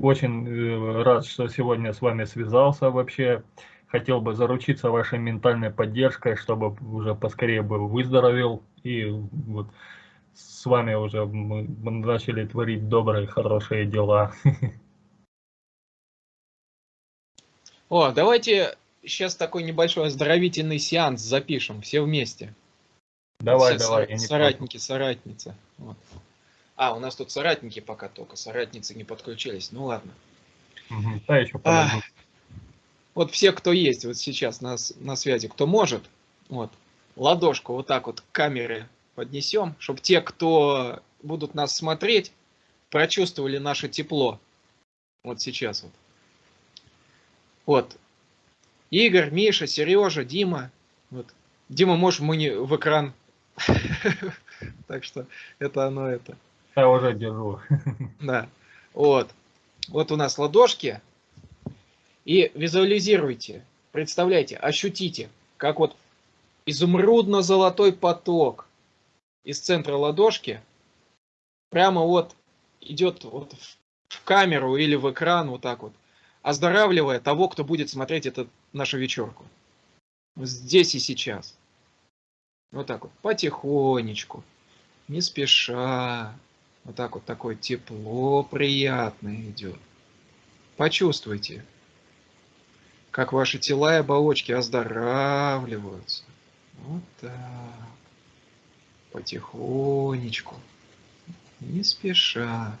очень э, рад, что сегодня с вами связался вообще. Хотел бы заручиться вашей ментальной поддержкой, чтобы уже поскорее бы выздоровел. И вот с вами уже мы начали творить добрые, хорошие дела. О, давайте сейчас такой небольшой оздоровительный сеанс запишем, все вместе. Давай, все давай. Соратники, соратницы. Вот. А, у нас тут соратники пока только, соратницы не подключились. Ну ладно. Угу, да, еще а, вот все, кто есть вот сейчас на, на связи, кто может, вот, ладошку вот так вот к камере поднесем, чтобы те, кто будут нас смотреть, прочувствовали наше тепло. Вот сейчас вот. Вот. Игорь, Миша, Сережа, Дима. Вот. Дима, можешь мы не в экран. Так что это оно это. Я уже держу. Да. Вот. Вот у нас ладошки. И визуализируйте. представляете, ощутите, как вот изумрудно-золотой поток из центра ладошки прямо вот идет вот в камеру или в экран вот так вот, оздоравливая того, кто будет смотреть эту нашу вечерку. Здесь и сейчас. Вот так вот, потихонечку, не спеша. Вот так вот такое тепло приятное идет. Почувствуйте, как ваши тела и оболочки оздоравливаются. Вот так. Потихонечку, не спеша.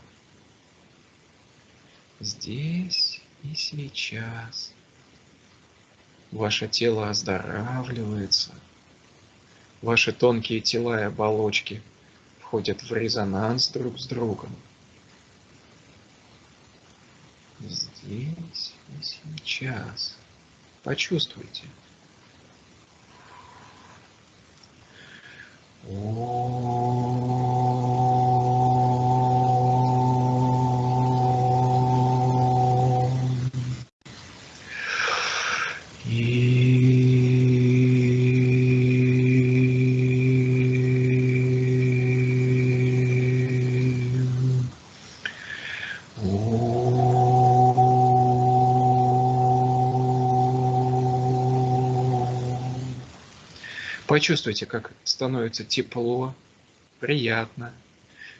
Здесь и сейчас. Ваше тело оздоравливается. Ваши тонкие тела и оболочки входят в резонанс друг с другом. Здесь и сейчас. Почувствуйте. Почувствуйте, как становится тепло, приятно.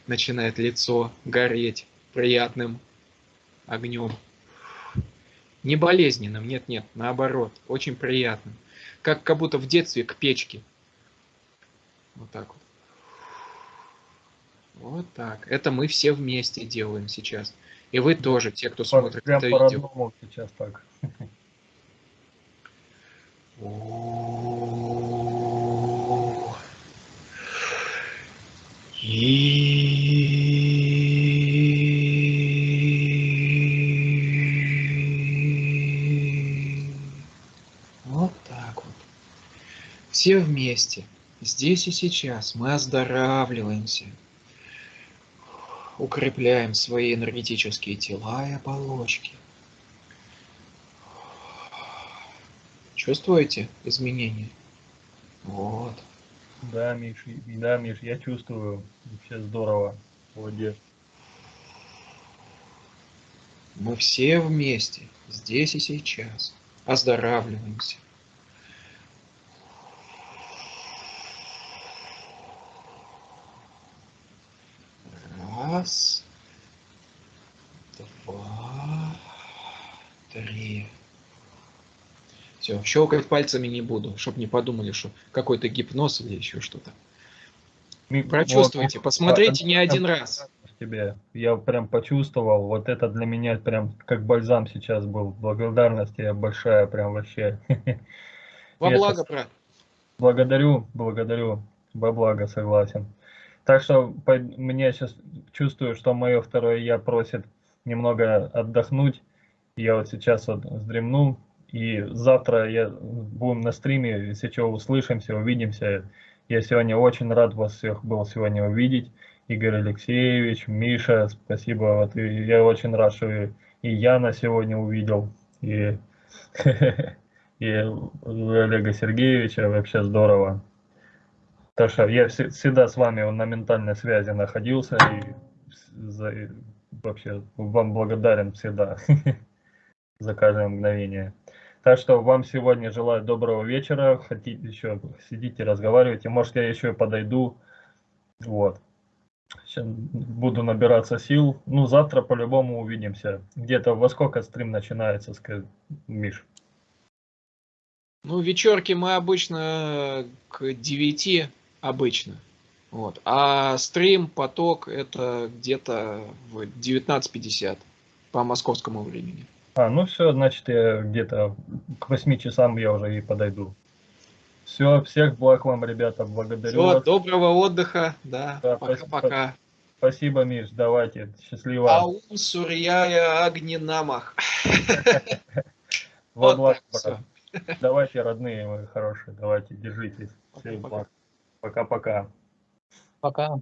Начинает лицо гореть приятным огнем. Не болезненным, нет-нет, наоборот, очень приятным. Как, как будто в детстве к печке. Вот так вот. Вот так. Это мы все вместе делаем сейчас. И вы тоже, те, кто смотрит Прям это видео. сейчас так. Все вместе, здесь и сейчас мы оздоравливаемся, укрепляем свои энергетические тела и оболочки. Чувствуете изменения? Вот. Да, Миш, да, Миш, я чувствую. Вообще здорово. Молодец. Мы все вместе, здесь и сейчас, оздоравливаемся. Раз, два, три. Все, щелкать пальцами не буду, чтобы не подумали, что какой-то гипноз или еще что-то. Ми- Прочувствуйте, вот, посмотрите а, не а, один раз. тебе. Я прям почувствовал, вот это для меня прям как бальзам сейчас был. Благодарность тебе большая, прям вообще. Во благо, брат. Благодарю, благодарю. Во благо, согласен. Так что по- мне сейчас чувствую, что мое второе я просит немного отдохнуть. Я вот сейчас вот вздремну. И завтра я будем на стриме, если что, услышимся, увидимся. Я сегодня очень рад вас всех был сегодня увидеть. Игорь Алексеевич, Миша, спасибо. Вот и я очень рад, что и, и Яна сегодня увидел, и, и Олега Сергеевича. Вообще здорово. Так что я вс- всегда с вами на ментальной связи находился и за- и вообще вам благодарен всегда за каждое мгновение. Так что вам сегодня желаю доброго вечера. Хотите еще сидите, разговаривайте. Может, я еще подойду. Вот. Сейчас буду набираться сил. Ну, завтра по-любому увидимся. Где-то во сколько стрим начинается, скажи, Миш? Ну, вечерки мы обычно к 9 обычно. Вот. А стрим, поток это где-то в 19.50 по московскому времени. А, ну все, значит, я где-то к 8 часам я уже и подойду. Все, всех благ вам, ребята, благодарю Всего вас. доброго отдыха. Да, Да, пока-пока. Спасибо, Миш, давайте, счастливо. Аум Сурьяя Агнинамах. Во Вот благо. Давайте, родные мои хорошие, давайте, держитесь. Всех благ. Пока-пока. Пока.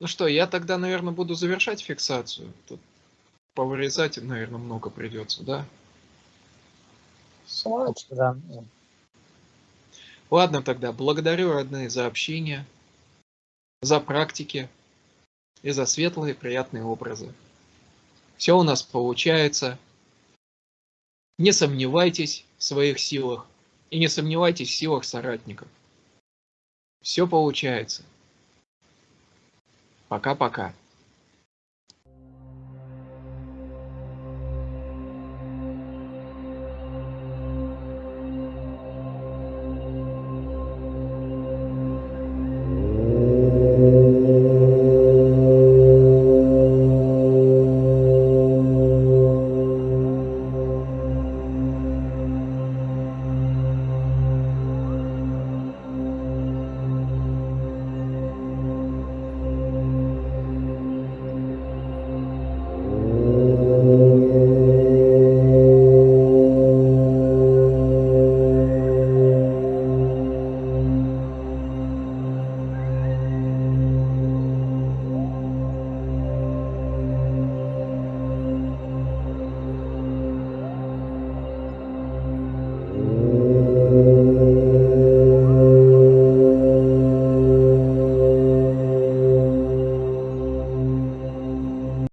Ну что, я тогда, наверное, буду завершать фиксацию. Тут повырезать, наверное, много придется, да? Слава. Да. Ладно тогда, благодарю, родные, за общение, за практики и за светлые приятные образы. Все у нас получается. Не сомневайтесь в своих силах и не сомневайтесь в силах соратников. Все получается. Пока-пока.